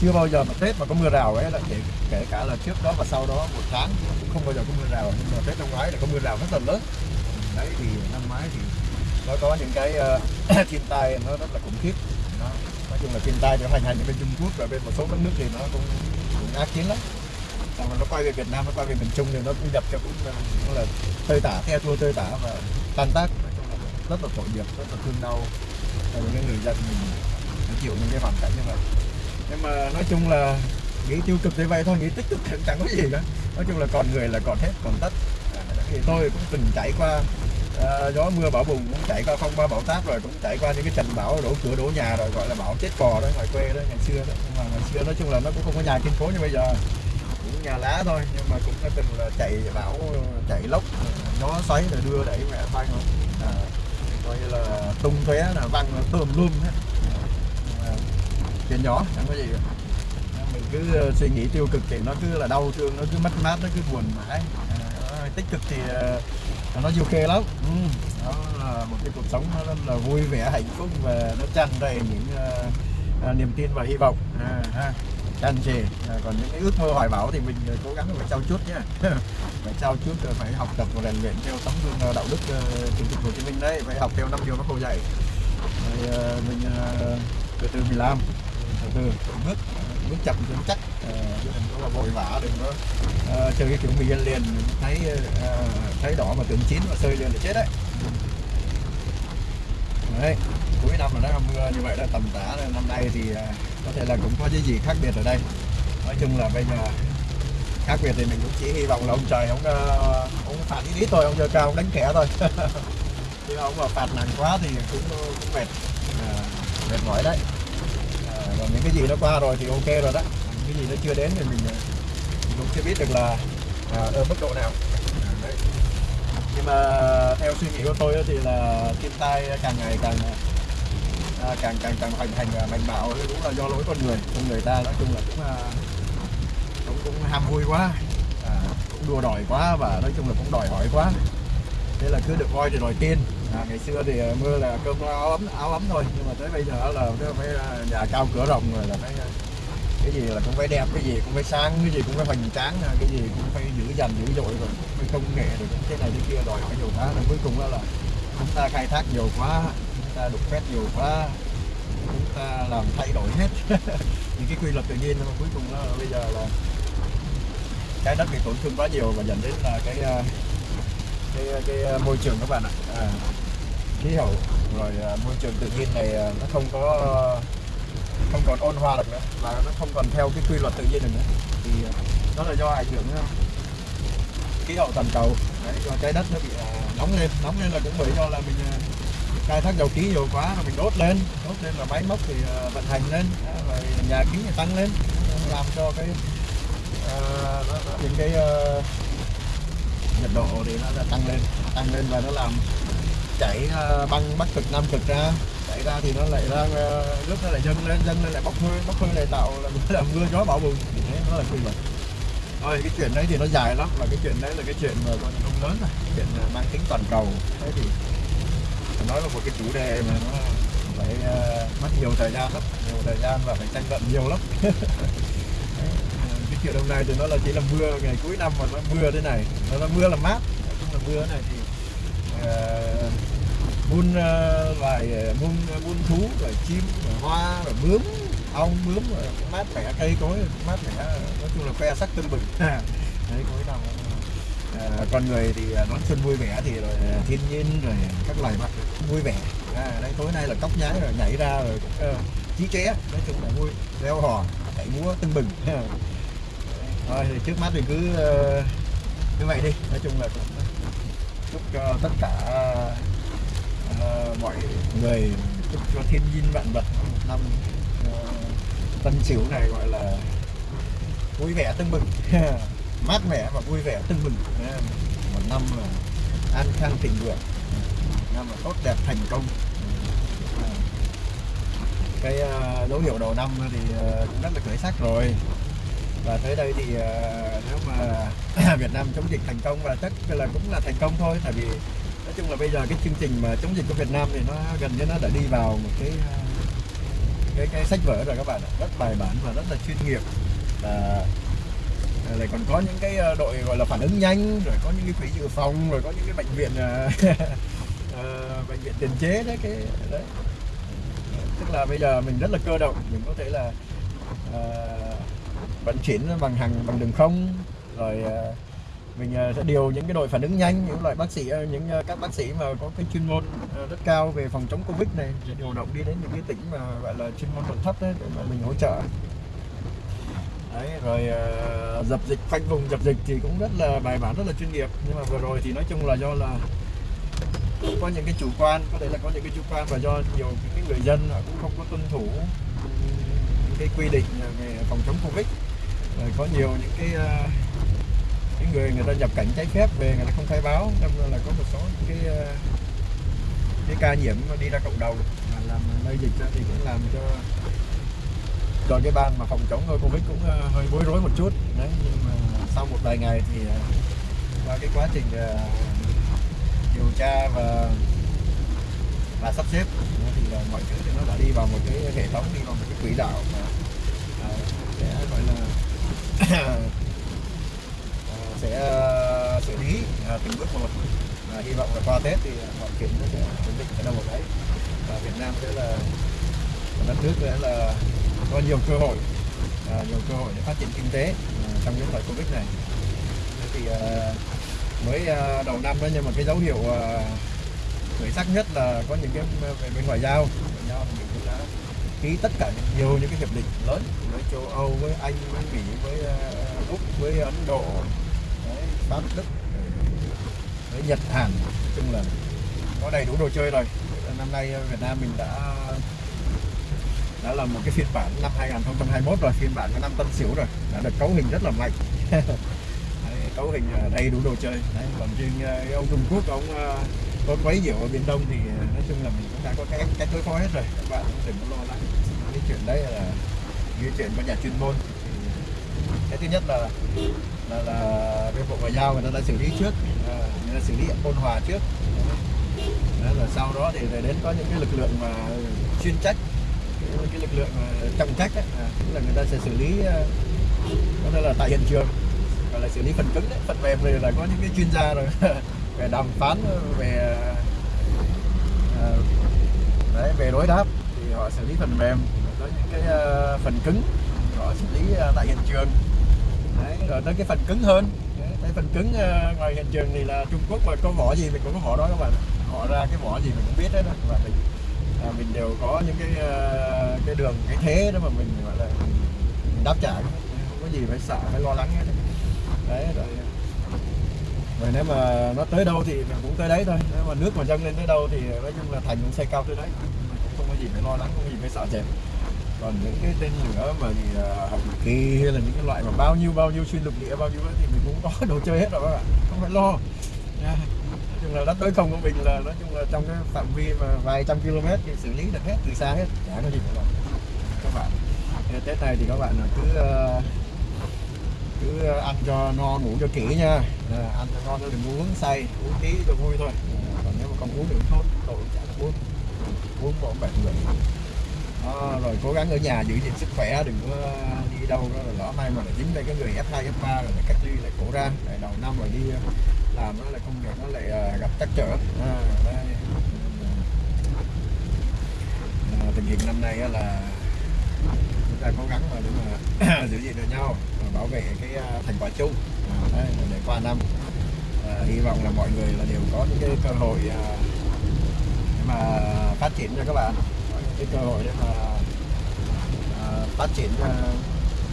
chưa bao giờ mà tết mà có mưa rào ấy là kể, kể cả là trước đó và sau đó một tháng cũng không bao giờ có mưa rào. Nhưng mà tết năm ngoái là có mưa rào rất là lớn. Đấy thì năm ngoái thì nó có những cái uh, thiên tai nó rất là khủng khiếp. Nó nói chung là thiên tai nó hành hành ở bên Trung Quốc và bên một số các nước thì nó cũng cũng ác chiến lắm. Xong rồi nó quay về Việt Nam nó quay về miền Trung thì nó cũng nhập cho cũng là, cũng là tơi tả theo thua tơi tả và tan tác. Rất là tội nghiệp rất là thương đau những người dân mình chịu những cái hoàn cảnh như vậy nhưng mà nói chung là nghĩ tiêu cực thế vậy thôi nghĩ tích cực thì chẳng có gì cả nói chung là còn người là còn hết còn tất. À, thì tôi cũng từng trải qua à, gió mưa bão bùng cũng trải qua phong ba bão táp rồi cũng trải qua những cái trận bão đổ cửa đổ nhà rồi gọi là bão chết cò đó ngoài quê đó ngày xưa đó. Nhưng mà ngày xưa nói chung là nó cũng không có nhà kiên cố như bây giờ. Cũng nhà lá thôi nhưng mà cũng đã từng là chạy bão chạy lốc gió xoáy rồi đưa đẩy mẹ phanh. À, coi như là tung tóe là văng tôm luôn hết chuyện nhỏ chẳng có gì cả. mình cứ ờ, suy nghĩ tiêu cực thì nó cứ là đau thương nó cứ mất mát nó cứ buồn mãi. À, tích cực thì nó du khê lắm. Ừ. đó là một cái cuộc sống nó rất là vui vẻ hạnh phúc và nó tràn đầy những uh, niềm tin và hy vọng. À, ha. Tràn trề à, còn những cái ước mơ hoài bão thì mình cố gắng phải trao chút nhé phải trao chút rồi phải học tập và rèn luyện theo tấm gương đạo đức chủ tịch Hồ Chí Minh đấy. Phải học theo năm điều bác Hồ dạy. Rồi, mình từ từ mình làm từ bước bước chậm vững chắc. Ờ, đừng có vội vã đừng có uh, chơi cái kiểu mì ăn liền thấy uh, thấy đỏ mà tưởng chín mà sơi liền là chết đấy. Đấy cuối năm là nó mưa như vậy đó tầm tả năm nay thì uh, có thể là cũng có cái gì khác biệt ở đây. Nói chung là bây giờ khác biệt thì mình cũng chỉ hy vọng là ông trời ông uh, ông phạt ý ít thôi ông trời cao ông đánh kẻ thôi. Chứ ông mà phạt nặng quá thì cũng cũng mệt. Uh, mệt mỏi đấy còn những cái gì nó qua rồi thì ok rồi đó. Những cái gì nó chưa đến thì mình, mình cũng chưa biết được là à, ở mức độ nào. Đấy. nhưng mà theo suy nghĩ của tôi thì là thiên tai càng ngày càng à, càng càng càng hoành hành và mạnh bạo cũng là do lỗi con người. Con người ta nói chung là cũng à, cũng cũng ham vui quá à, cũng đua đòi quá và nói chung là cũng đòi hỏi quá. Thế là cứ được voi thì đòi tiên à, ngày xưa thì à, mưa là cơm áo ấm áo ấm thôi nhưng mà tới bây giờ là phải à, nhà cao cửa rộng rồi là phải à, cái gì là cũng phải đẹp cái gì cũng phải sáng cái gì cũng phải hoành tráng cái gì cũng phải giữ dành dữ dội rồi phải công nghệ rồi cái này cái kia đòi hỏi nhiều quá. Rồi cuối cùng đó là chúng ta khai thác nhiều quá chúng ta đục phép nhiều quá chúng ta làm thay đổi hết. Những cái quy luật tự nhiên mà cuối cùng đó là bây giờ là cái đất bị tổn thương quá nhiều và dẫn đến là cái cái cái ờ, môi trường các bạn ạ. À, khí hậu rồi ờ, môi trường tự nhiên này ờ, nó không có không còn ôn hòa được nữa và nó không còn theo cái quy luật tự nhiên được nữa. Thì đó là do ảnh hưởng khí hậu toàn cầu. Đấy, do trái đất nó bị nóng lên nóng lên là cũng bởi do là mình khai thác dầu khí nhiều quá rồi mình đốt lên đốt lên là máy móc thì vận hành lên rồi nhà kính thì tăng lên làm cho cái uh, những cái uh, nhiệt độ thì nó tăng lên tăng lên và nó làm chảy ờ, băng bắc cực nam cực ra. Chảy ra thì nó lại ra ờ, nước nó lại dâng lên dâng lên lại bốc hơi bốc hơi lại tạo là, là mưa gió bão bùng. Thế nó là quy luật thôi cái chuyện đấy thì nó dài lắm và cái chuyện đấy là cái chuyện mà còn không lớn rồi chuyện mang tính toàn cầu. Thế thì nói là một cái chủ đề mà nó phải uh, mất nhiều thời gian lắm nhiều thời gian và phải tranh luận nhiều lắm. kiểu đồng này thì nó là chỉ là mưa ngày cuối năm mà nó mưa thế này. Nó là mưa là mát. Nói chung là mưa này thì uh, muôn uh, loài ờ, muôn muôn thú rồi chim rồi hoa rồi bướm ong bướm rồi mát mẻ cây cối mát mẻ nói chung là khoe sắc tưng bừng. Đấy cuối năm à, con người thì đón xuân vui vẻ thì rồi thiên nhiên rồi các loài vật vui vẻ. À, đây tối nay là cóc nhái rồi nhảy ra rồi cũng uh, chí ché. Nói chung là vui reo hò chạy múa tưng bừng. thôi thì trước mắt thì cứ ờ, như vậy đi. Nói chung là cũng chúc cho tất cả uh, mọi người chúc cho thiên nhiên vạn vật một năm uh, tân sửu này gọi là vui vẻ tưng bừng. Mát mẻ và vui vẻ tưng bừng. Một năm là an khang thịnh vượng. Năm là tốt đẹp thành công. Cái dấu hiệu đầu năm thì cũng rất là khởi sắc rồi tới đây thì ờ, nếu mà Việt Nam chống dịch thành công và chắc là cũng là thành công thôi tại vì nói chung là bây giờ cái chương trình mà chống dịch của Việt Nam thì nó gần như nó đã đi vào một cái ờ, cái cái sách vở rồi các bạn ạ rất bài bản và rất là chuyên nghiệp. Và lại còn có những cái ờ, đội gọi là phản ứng nhanh rồi có những cái quỹ dự phòng rồi có những cái bệnh viện bệnh viện tiền chế đấy cái đấy. Tức là bây giờ mình rất là cơ động mình có thể là uh, vận chuyển bằng hàng, bằng đường không. Rồi ờ, mình ờ, sẽ điều những cái đội phản ứng nhanh, những loại bác sĩ ờ, những các bác sĩ mà có cái chuyên môn rất cao về phòng chống covid này, sẽ điều động đi đến những cái tỉnh mà gọi là chuyên môn còn thấp đấy để mà mình hỗ trợ. Đấy, rồi dập dịch, khoanh vùng dập dịch thì cũng rất là, bài bản rất là chuyên nghiệp. Nhưng mà vừa rồi thì nói chung là do là có những cái chủ quan, có thể là có những cái chủ quan và do nhiều những cái người dân cũng không có tuân thủ những cái quy định về phòng chống covid rồi có nhiều những cái ờ, những người người ta nhập cảnh trái phép về người ta không khai báo nên là có một số những cái ờ, cái ca nhiễm đi ra cộng đồng. Mà làm lây dịch ra thì cũng làm cho cho cái ban mà phòng chống covid cũng ờ, hơi bối rối một chút. Đấy, nhưng mà sau một vài ngày thì qua cái quá trình điều tra và và sắp xếp thì là mọi thứ thì nó đã đi vào một cái hệ thống, đi vào một cái quỹ đạo mà sẽ gọi là sẽ ờ, xử lý ờ, từng bước một. Và hy vọng là qua Tết thì ờ, mọi chuyện nó sẽ ổn định ở đâu một đấy. Và Việt Nam sẽ là đất nước sẽ là có nhiều cơ hội nhiều cơ hội để phát triển kinh tế trong cái thời Covid này. Thì mới đầu năm đó nhưng mà cái dấu hiệu khởi sắc nhất là có những cái về bên ngoại giao ngoại giao thì mình cũng đã ký tất cả nhiều những cái hiệp định lớn với châu Âu với Anh với Mỹ với ờ, Úc với Ấn Độ đấy, Pháp Đức với Nhật Hàn nói chung là có đầy đủ đồ chơi rồi. Năm nay ờ, Việt Nam mình đã đã là một cái phiên bản năm 2021 rồi phiên bản năm Tân Sửu rồi đã được cấu hình rất là mạnh. Đấy, cấu hình ờ, đầy đủ đồ chơi. Đấy, còn riêng ông Trung Quốc ông có quấy nhiễu ở biển Đông thì ờ, nói chung là mình cũng đã có cái cách đối phó hết rồi. Các bạn cũng đừng có lo lắng. Cái chuyện đấy là như chuyện của nhà chuyên môn. Thì ờ, cái thứ nhất là là, là bên bộ ngoại giao người ta đã xử lý trước. À, người ta xử lý ôn hòa trước. Đó là sau đó thì đến có những cái lực lượng mà chuyên trách cái, cái lực lượng mà trọng trách ấy, à, là người ta sẽ xử lý có thể là tại hiện trường gọi là xử lý phần cứng đấy phần mềm thì là có những cái chuyên gia rồi. về đàm phán ờ, về ờ, đấy về đối đáp thì họ xử lý phần mềm. Tới những cái ờ, phần cứng họ xử lý tại hiện trường. Đấy, rồi tới cái phần cứng hơn. Cái phần cứng ngoài hiện trường thì là Trung Quốc mà có vỏ gì mình cũng có họ đó các bạn. Họ ra cái vỏ gì mình cũng biết hết đó và mình à, mình đều có những cái cái đường cái thế đó mà mình gọi là mình đáp trả. Không có gì phải sợ phải lo lắng hết đấy rồi và nếu mà nó tới đâu thì mình cũng tới đấy thôi. Nếu mà nước mà dâng lên tới đâu thì nói chung là thành cũng xây cao tới đấy. Mình cũng không có gì phải lo lắng không có gì phải sợ chèn còn những cái tên lửa mà gì à, học hồng kỳ hay là những cái loại mà bao nhiêu bao nhiêu xuyên lục địa bao nhiêu ấy, thì mình cũng có đồ chơi hết rồi các bạn. Không phải lo. Nói chung là đất đối không của mình là nói chung là trong cái phạm vi mà vài trăm km thì xử lý được hết từ xa hết chả có gì phải lo. Các bạn. Thế Tết này thì các bạn cứ uh, cứ ờ, ăn cho no ngủ cho kỹ nha. À, ăn cho no thôi đừng uống say uống tí cho vui thôi. À, còn nếu mà không uống được sốt tôi tội chả uống. Uống bỏ bệnh rồi. À, rồi cố gắng ở nhà giữ gìn sức khỏe đừng có ờ, đi đâu đó là lỡ may mà lại dính đây cái người F2 F3 rồi lại cách ly lại cổ ra. Lại đầu năm rồi đi làm nó lại công việc nó lại gặp trắc trở. À, đây. À, tình hình năm nay là là ta cố gắng mà để mà giữ gìn được nhau và bảo vệ cái à, thành quả chung. À, đấy, để qua năm. À, hy vọng là mọi người là đều có những cái cơ hội à, để mà phát triển cho các bạn. Cái cơ hội để mà à, phát triển à,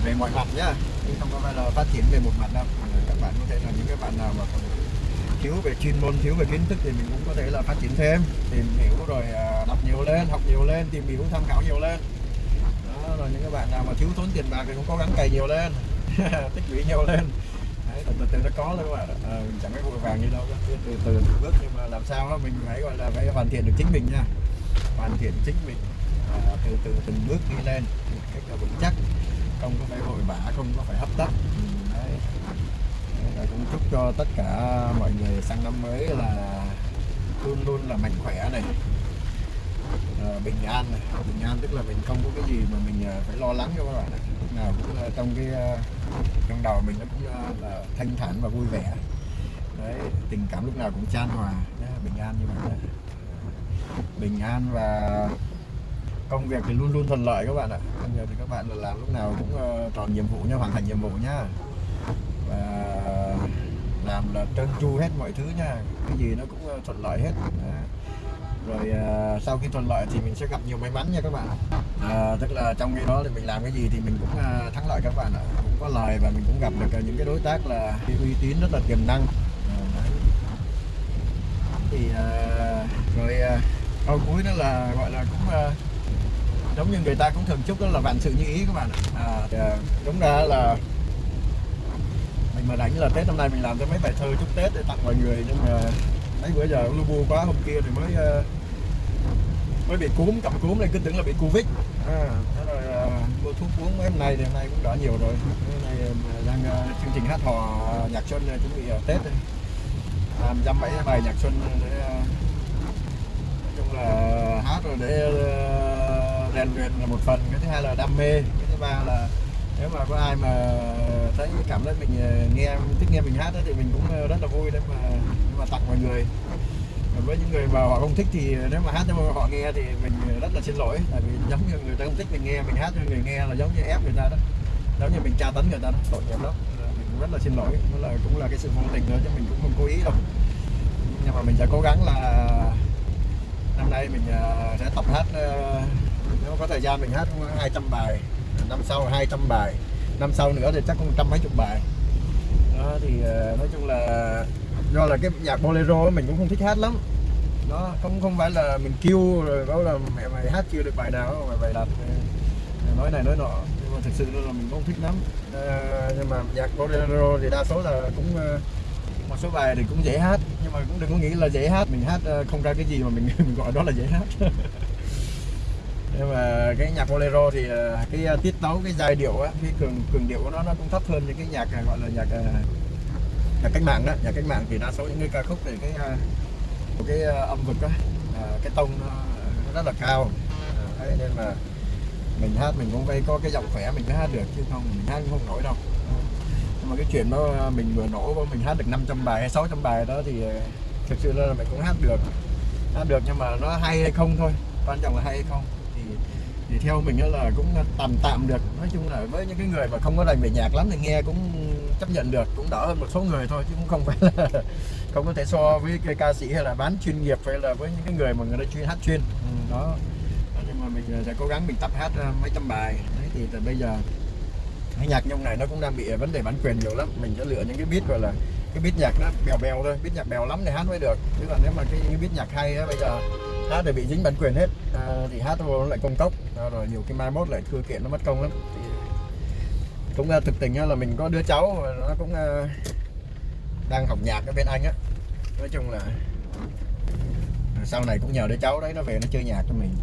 về mọi mặt nhá. Chứ không có phải là phát triển về một mặt đâu. Các bạn có thể là những cái bạn nào mà còn thiếu về chuyên môn thiếu về kiến thức thì mình cũng có thể là phát triển thêm tìm hiểu rồi à, đọc nhiều lên học nhiều lên tìm hiểu tham khảo nhiều lên rồi những các bạn nào mà thiếu thốn tiền bạc thì cũng cố gắng cày nhiều lên. Tích lũy nhiều lên. Đấy, từ, từ từ nó có thôi các bạn à, mình chẳng phải vội vàng như đâu từ từ từ từng bước nhưng mà làm sao đó mình phải gọi là phải hoàn thiện được chính mình nha. Hoàn thiện chính mình. À, từ từ từng bước đi lên. Một cách là vững chắc. Không có phải vội vã không có phải hấp tấp. Ừ, đấy. Đấy, cũng chúc cho tất cả mọi người sang năm mới là luôn luôn là mạnh khỏe này. Ờ, bình an này. bình an tức là mình không có cái gì mà mình ờ, phải lo lắng cho các bạn này. lúc nào cũng trong cái ờ, trong đầu mình nó cũng là thanh thản và vui vẻ đấy tình cảm lúc nào cũng chan hòa Đấy, bình an như vậy đấy. bình an và công việc thì luôn luôn thuận lợi các bạn ạ bây giờ thì các bạn là làm lúc nào cũng tròn nhiệm vụ nha hoàn thành nhiệm vụ nhá và làm là trơn tru hết mọi thứ nha cái gì nó cũng thuận lợi hết Đấy rồi ờ, sau khi thuận lợi thì mình sẽ gặp nhiều may mắn nha các bạn. À, tức là trong khi đó thì mình làm cái gì thì mình cũng ờ, thắng lợi các bạn ạ. Cũng có lời và mình cũng gặp được à, những cái đối tác là uy tín rất là tiềm năng. Ờ, thì ờ, rồi ờ, câu cuối đó là gọi là cũng ờ, giống như người ta cũng thường chúc đó là vạn sự như ý các bạn ạ. à, thì, đúng ra là mình mà đánh là Tết năm nay mình làm cho mấy bài thơ chúc Tết để tặng mọi người nhưng mà mấy bữa giờ lu bu quá hôm kia thì mới ờ, mới bị cúm cầm cúm này cứ tưởng là bị covid. À, thế rồi uh, mua thuốc uống mấy hôm nay thì hôm nay cũng đỡ nhiều rồi. Hôm nay ờ, đang uh, chương trình hát hò nhạc xuân chuẩn bị uh, Tết đây. Làm dăm bảy bài nhạc xuân để uh, nói chung là hát rồi để ờ, rèn luyện là một phần. Cái thứ hai là đam mê cái thứ ba là nếu mà có ai mà thấy cảm thấy mình ờ, nghe, thích nghe mình hát thì mình cũng ờ, rất là vui để mà để mà tặng mọi người. Còn với những người mà họ không thích thì nếu mà hát cho họ nghe thì mình rất là xin lỗi. Tại vì giống như người ta không thích mình nghe, mình hát cho người nghe là giống như ép người ta đó. Giống như mình tra tấn người ta đó, tội nghiệp lắm. Mình cũng rất là xin lỗi. Nó là, cũng là cái sự vô tình nữa chứ mình cũng không cố ý đâu. Nhưng mà mình sẽ cố gắng là năm nay mình ờ, sẽ tập hát nếu có thời gian mình hát 200 bài năm sau 200 bài năm sau nữa thì chắc cũng trăm mấy chục bài. Đó thì ờ, nói chung là do là cái nhạc bolero mình cũng không thích hát lắm. Nó không không phải là mình kêu rồi bảo là mẹ mày hát chưa được bài nào mày bài đặt nói này nói nọ. Nhưng mà thực sự là mình không thích lắm. À, nhưng mà nhạc bolero thì đa số là cũng ờ, một số bài thì cũng dễ hát. Nhưng mà cũng đừng có nghĩ là dễ hát. Mình hát không ra cái gì mà mình mình gọi đó là dễ hát. nhưng mà cái nhạc bolero thì ờ, cái ờ, tiết tấu cái giai điệu á cái cường cường điệu của nó nó cũng thấp hơn những cái nhạc ờ, gọi là nhạc nhạc cách mạng đó. Nhạc cách mạng thì đa số những cái ca khúc thì cái cái âm vực á cái tông nó, rất là cao. Đấy nên mà mình hát mình cũng phải có cái giọng khỏe mình mới hát được chứ không mình hát cũng không nổi đâu. Nhưng mà cái chuyện đó mình vừa nổ mình hát được 500 bài hay 600 bài đó thì thực sự là mình cũng hát được. Hát được nhưng mà nó hay hay không thôi quan trọng là hay hay không thì theo mình là cũng tạm tạm được. Nói chung là với những cái người mà không có đành về nhạc lắm thì nghe cũng chấp nhận được cũng đỡ hơn một số người thôi chứ cũng không phải là không có thể so với cái ca sĩ hay là bán chuyên nghiệp hay là với những cái người mà người ta chuyên hát chuyên. Ừ, đó. Nhưng mà mình ờ, sẽ cố gắng mình tập hát ờ, mấy trăm bài. Đấy thì từ bây giờ cái nhạc nhông này nó cũng đang bị ờ, vấn đề bản quyền nhiều lắm. Mình sẽ lựa những cái beat gọi là cái beat nhạc nó bèo bèo thôi beat nhạc bèo lắm thì hát mới được. Chứ còn nếu mà cái, cái beat nhạc hay á bây giờ hát thì bị dính bản quyền hết. À, thì hát nó lại công cốc à, rồi nhiều cái mai mốt lại thưa kiện nó mất công lắm. Thì cũng à, thực tình là mình có đứa cháu nó cũng à, đang học nhạc ở bên anh á. Nói chung là sau này cũng nhờ đứa cháu đấy nó về nó chơi nhạc cho mình.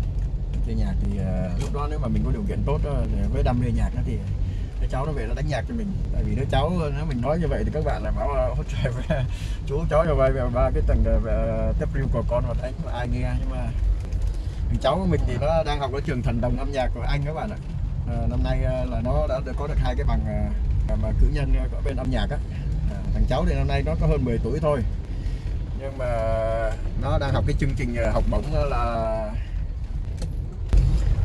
Chơi nhạc thì à, lúc đó nếu mà mình có điều kiện tốt đó, với đam mê nhạc đó thì đứa cháu nó về nó đánh nhạc cho mình. Tại vì đứa cháu nếu mình nói như vậy thì các bạn lại bảo là trời chú cháu cho vay về ba cái tầng ờ, ờ, tiếp riêu của con mà đánh mà ai nghe. Nhưng mà thằng cháu của mình thì nó đang học ở trường thần đồng âm nhạc của anh các bạn ạ. À, năm nay là nó đã được có được hai cái bằng mà cử nhân ở bên âm nhạc á. À, thằng cháu thì năm nay nó có hơn 10 tuổi thôi. Nhưng mà nó đang học cái chương trình học bổng là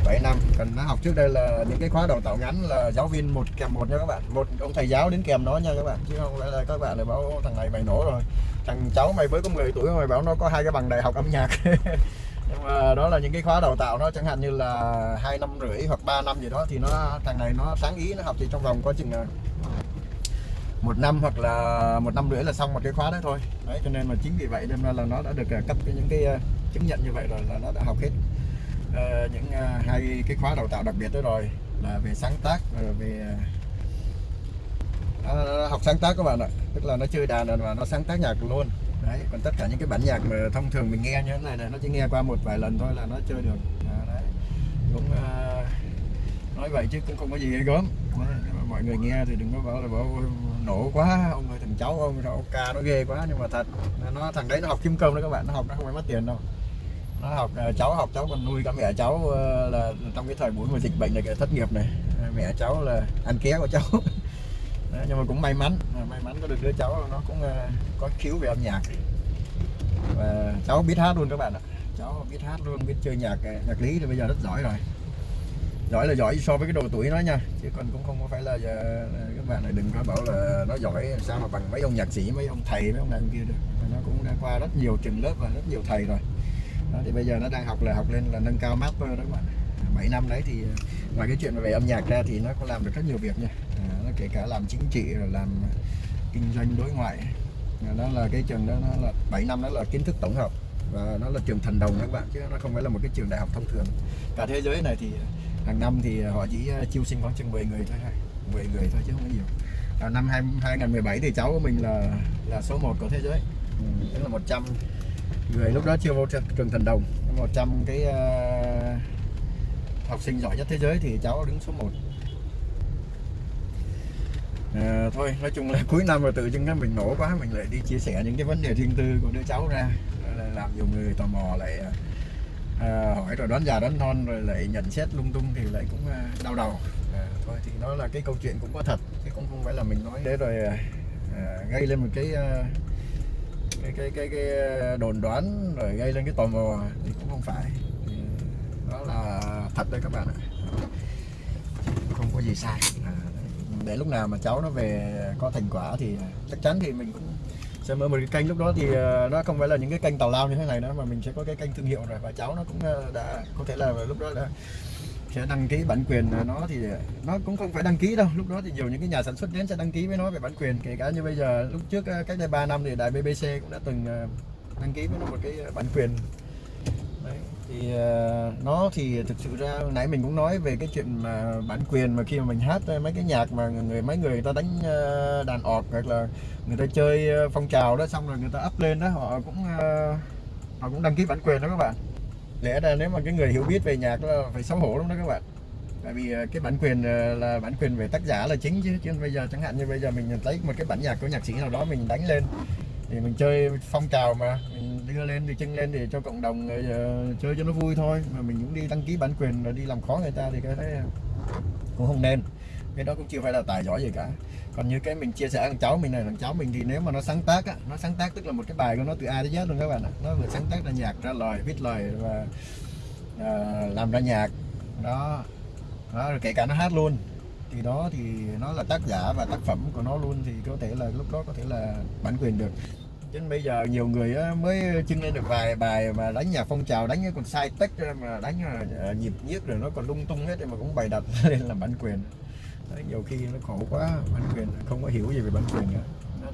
7 năm. Cần nó học trước đây là những cái khóa đào tạo ngắn là giáo viên một kèm một nha các bạn. Một ông thầy giáo đến kèm nó nha các bạn. Chứ không phải là các bạn lại bảo thằng này mày nổ rồi. Thằng cháu mày mới có 10 tuổi mày bảo nó có hai cái bằng đại học âm nhạc. Nhưng mà đó là những cái khóa đào tạo nó chẳng hạn như là hai năm rưỡi hoặc 3 năm gì đó thì nó, thằng này nó sáng ý, nó học chỉ trong vòng có chừng à, một năm hoặc là một năm rưỡi là xong một cái khóa đấy thôi. Đấy, cho nên mà chính vì vậy nên là nó đã được à, cấp những cái à, chứng nhận như vậy rồi là nó đã học hết uh, những uh, hai cái khóa đào tạo đặc biệt đó rồi là về sáng tác rồi về uh, học sáng tác các bạn ạ. Tức là nó chơi đàn rồi mà nó sáng tác nhạc luôn. Đấy còn tất cả những cái bản nhạc mà thông thường mình nghe như thế này này nó chỉ nghe qua một vài lần thôi là nó chơi được. À, đấy. Cũng uh, nói vậy chứ cũng không có gì ghê gớm. Mọi người nghe thì đừng có bảo là bảo nổ quá ông ơi thằng cháu ông sao ca nó ghê quá. Nhưng mà thật nó thằng đấy nó học kim cơm đó các bạn nó học nó không phải mất tiền đâu nó học ờ, cháu học cháu còn nuôi cả mẹ cháu ờ, là trong cái thời buổi mà dịch bệnh này cái thất nghiệp này ờ, mẹ cháu là ăn ké của cháu. Đấy, nhưng mà cũng may mắn may mắn có được đứa cháu nó cũng có khiếu về âm nhạc. Và cháu biết hát luôn các bạn ạ. Cháu biết hát luôn biết chơi nhạc nhạc lý thì bây giờ rất giỏi rồi. Giỏi là giỏi so với cái độ tuổi nó nha chứ còn cũng không có phải là giờ, các bạn này đừng có bảo là nó giỏi sao mà bằng mấy ông nhạc sĩ mấy ông thầy mấy ông này ông kia được. Nó cũng đã qua rất nhiều trường lớp và rất nhiều thầy rồi đó, thì bây giờ nó đang học là học lên là nâng cao master đó các bạn 7 năm đấy thì ờ, ngoài cái chuyện về âm nhạc ra thì nó có làm được rất nhiều việc nha. À, nó kể cả làm chính trị rồi làm kinh doanh đối ngoại. Ờ, đó là cái trường đó nó là 7 năm đó là kiến thức tổng hợp và nó là trường thần đồng các bạn chứ nó không phải là một cái trường đại học thông thường. Cả thế giới này thì hàng năm thì họ chỉ chiêu sinh khoảng chừng 10 người thôi 10 người thôi chứ không có nhiều. À, năm 2017 thì cháu của mình là là số 1 của thế giới. Ừ, tức là 100 người lúc đó chưa vô trường, thần đồng. 100 cái uh, học sinh giỏi nhất thế giới thì cháu đứng số 1 à, thôi nói chung là cuối năm rồi tự dưng cái mình nổ quá mình lại đi chia sẻ những cái vấn đề riêng tư của đứa cháu ra. Làm nhiều người tò mò lại à, hỏi rồi đoán già đoán non rồi lại nhận xét lung tung thì lại cũng à, đau đầu. À, thôi thì nó là cái câu chuyện cũng có thật chứ cũng không phải là mình nói để rồi à, gây lên một cái, à, cái cái cái cái ờ, đồn đoán rồi gây lên cái tò mò thì cũng không phải. Thì đó là thật đấy các bạn ạ. Không có gì sai. À, để lúc nào mà cháu nó về có thành quả thì chắc chắn thì mình cũng sẽ mở một cái kênh. Lúc đó thì ờ, nó không phải là những cái kênh tào lao như thế này nữa mà mình sẽ có cái kênh thương hiệu rồi và cháu nó cũng ờ, đã có thể là lúc đó là sẽ đăng ký bản quyền nó thì nó cũng không phải đăng ký đâu. Lúc đó thì nhiều những cái nhà sản xuất đến sẽ đăng ký với nó về bản quyền. Kể cả như bây giờ lúc trước ờ, cách đây 3 năm thì đài BBC cũng đã từng ờ, đăng ký với nó một cái ờ, bản quyền. Đấy, thì nó thì thực sự ra nãy mình cũng nói về cái chuyện mà bản quyền mà khi mà mình hát mấy cái nhạc mà người mấy người, người ta đánh đàn ọt hoặc là người ta chơi phong trào đó xong rồi người ta up lên đó họ cũng họ cũng đăng ký bản quyền đó các bạn lẽ ra nếu mà cái người hiểu biết về nhạc là phải xấu hổ lắm đó các bạn. Tại vì ờ, cái bản quyền ờ, là bản quyền về tác giả là chính chứ chứ bây giờ chẳng hạn như bây giờ mình lấy một cái bản nhạc của nhạc sĩ nào đó mình đánh lên thì mình chơi phong trào mà mình đưa lên thì chân lên để cho cộng đồng uh, chơi cho nó vui thôi. Mà mình cũng đi đăng ký bản quyền rồi đi làm khó người ta thì cái đấy cũng không nên. Cái đó cũng chưa phải là tài giỏi gì cả còn như cái mình chia sẻ thằng cháu mình này thằng cháu mình thì nếu mà nó sáng tác á nó sáng tác tức là một cái bài của nó từ A đến Z luôn các bạn ạ. Nó vừa sáng tác ra nhạc ra lời viết lời và uh, làm ra nhạc. Đó. Đó rồi kể cả nó hát luôn. Thì đó thì nó là tác giả và tác phẩm của nó luôn thì có thể là lúc đó có thể là bản quyền được. Chứ bây giờ nhiều người mới chưng lên được vài bài mà đánh nhạc phong trào đánh còn sai tách mà đánh à, nhịp nhiếc rồi nó còn lung tung hết mà cũng bày đặt lên làm bản quyền. Đấy, nhiều khi nó khổ quá bản quyền không có hiểu gì về bản quyền nữa.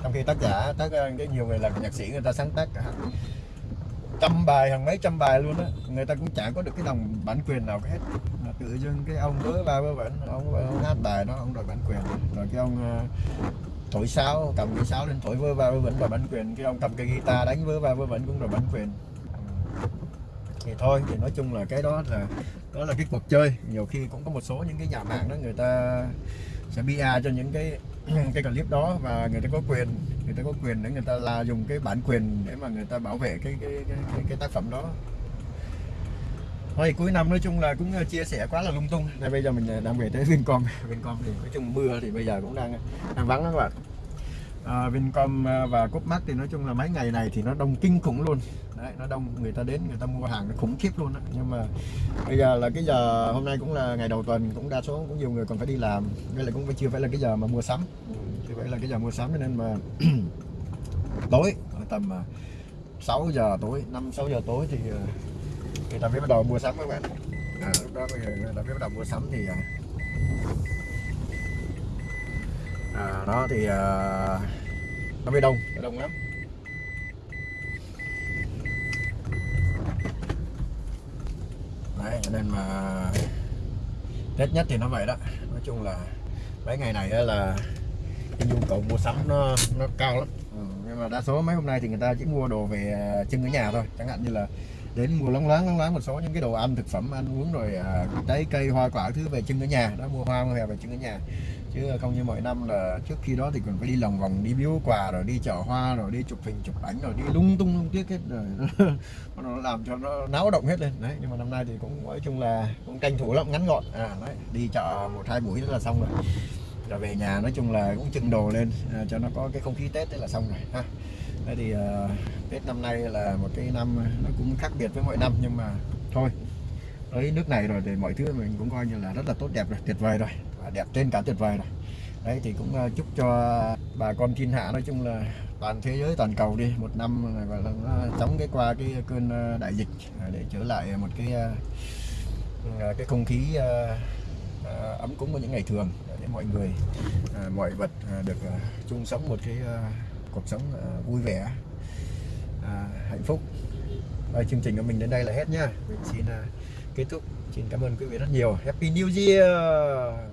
Trong khi tác giả tác ờ, cái nhiều người làm nhạc sĩ người ta sáng tác cả. Trăm bài hàng mấy trăm bài luôn á người ta cũng chẳng có được cái đồng bản quyền nào hết. Mà tự dưng cái ông với ba với vẩn ông, ông hát bài đó ông đòi bản quyền. Rồi cái ông ờ, thổi sáo cầm cái sáo lên thổi vơ va vơ vẩn đòi bản quyền. Cái ông cầm cái guitar đánh vơ va vơ vẩn cũng đòi bản quyền thì thôi thì nói chung là cái đó là đó là cái cuộc chơi. Nhiều khi cũng có một số những cái nhà mạng đó người ta sẽ bia cho những cái cái clip đó và người ta có quyền người ta có quyền để người ta là dùng cái bản quyền để mà người ta bảo vệ cái cái cái, cái, cái tác phẩm đó. Thôi cuối năm nói chung là cũng ờ, chia sẻ quá là lung tung. Này bây giờ mình ờ, đang về tới Vincom. Vincom thì nói chung mưa thì bây giờ cũng đang ờ, đang vắng đó các bạn. À, Vincom và Copmark thì nói chung là mấy ngày này thì nó đông kinh khủng luôn đấy nó đông người ta đến người ta mua hàng nó khủng khiếp luôn đó. nhưng mà bây giờ là cái giờ hôm nay cũng là ngày đầu tuần cũng đa số cũng nhiều người còn phải đi làm. Nên là cũng chưa phải là cái giờ mà mua sắm. Thì phải là cái giờ mua sắm nên mà tối tầm à, 6 giờ tối 5 6 giờ tối thì à, người ta mới bắt đầu mua sắm các bạn. À, lúc đó bây giờ à, người ta mới bắt đầu mua sắm thì à, đó thì à, nó mới đông nó đông lắm. Nên mà Tết nhất thì nó vậy đó. Nói chung là mấy ngày này là cái nhu cầu mua sắm nó nó cao lắm. Ừ, nhưng mà đa số mấy hôm nay thì người ta chỉ mua đồ về à, chân ở nhà thôi. Chẳng hạn như là đến mua lóng loáng lóng loáng một số những cái đồ ăn thực phẩm ăn uống rồi à, trái cây hoa quả thứ về trưng ở nhà. Đó mua hoa mua về trưng ở nhà chứ không như mọi năm là trước khi đó thì còn phải đi lòng vòng đi biếu quà rồi đi chợ hoa rồi đi chụp hình chụp ảnh rồi đi lung tung lung tiếc hết. Rồi nó làm cho nó náo động hết lên. Đấy nhưng mà năm nay thì cũng nói chung là cũng tranh thủ lắm ngắn gọn. À đấy, đi chợ một hai buổi là xong rồi. Rồi về nhà nói chung là cũng trưng đồ lên à, cho nó có cái không khí tết thế là xong rồi ha. Thế thì uh, Tết năm nay là một cái năm nó cũng khác biệt với mọi năm nhưng mà thôi. Tới nước này rồi thì mọi thứ mình cũng coi như là rất là tốt đẹp rồi tuyệt vời rồi đẹp trên cả tuyệt vời này. đấy, thì cũng ờ, chúc cho bà con thiên hạ nói chung là toàn thế giới, toàn cầu đi, một năm gọi là ờ, nó chống cái qua cái cơn ờ, đại dịch à, để trở lại một cái cái không khí ấm cúng của những ngày thường để mọi người mọi vật được chung sống một cái cuộc sống vui vẻ hạnh phúc. Và chương trình của mình đến đây là hết nhá. Mình xin kết thúc. Xin cảm ơn quý vị rất nhiều. Happy New Year!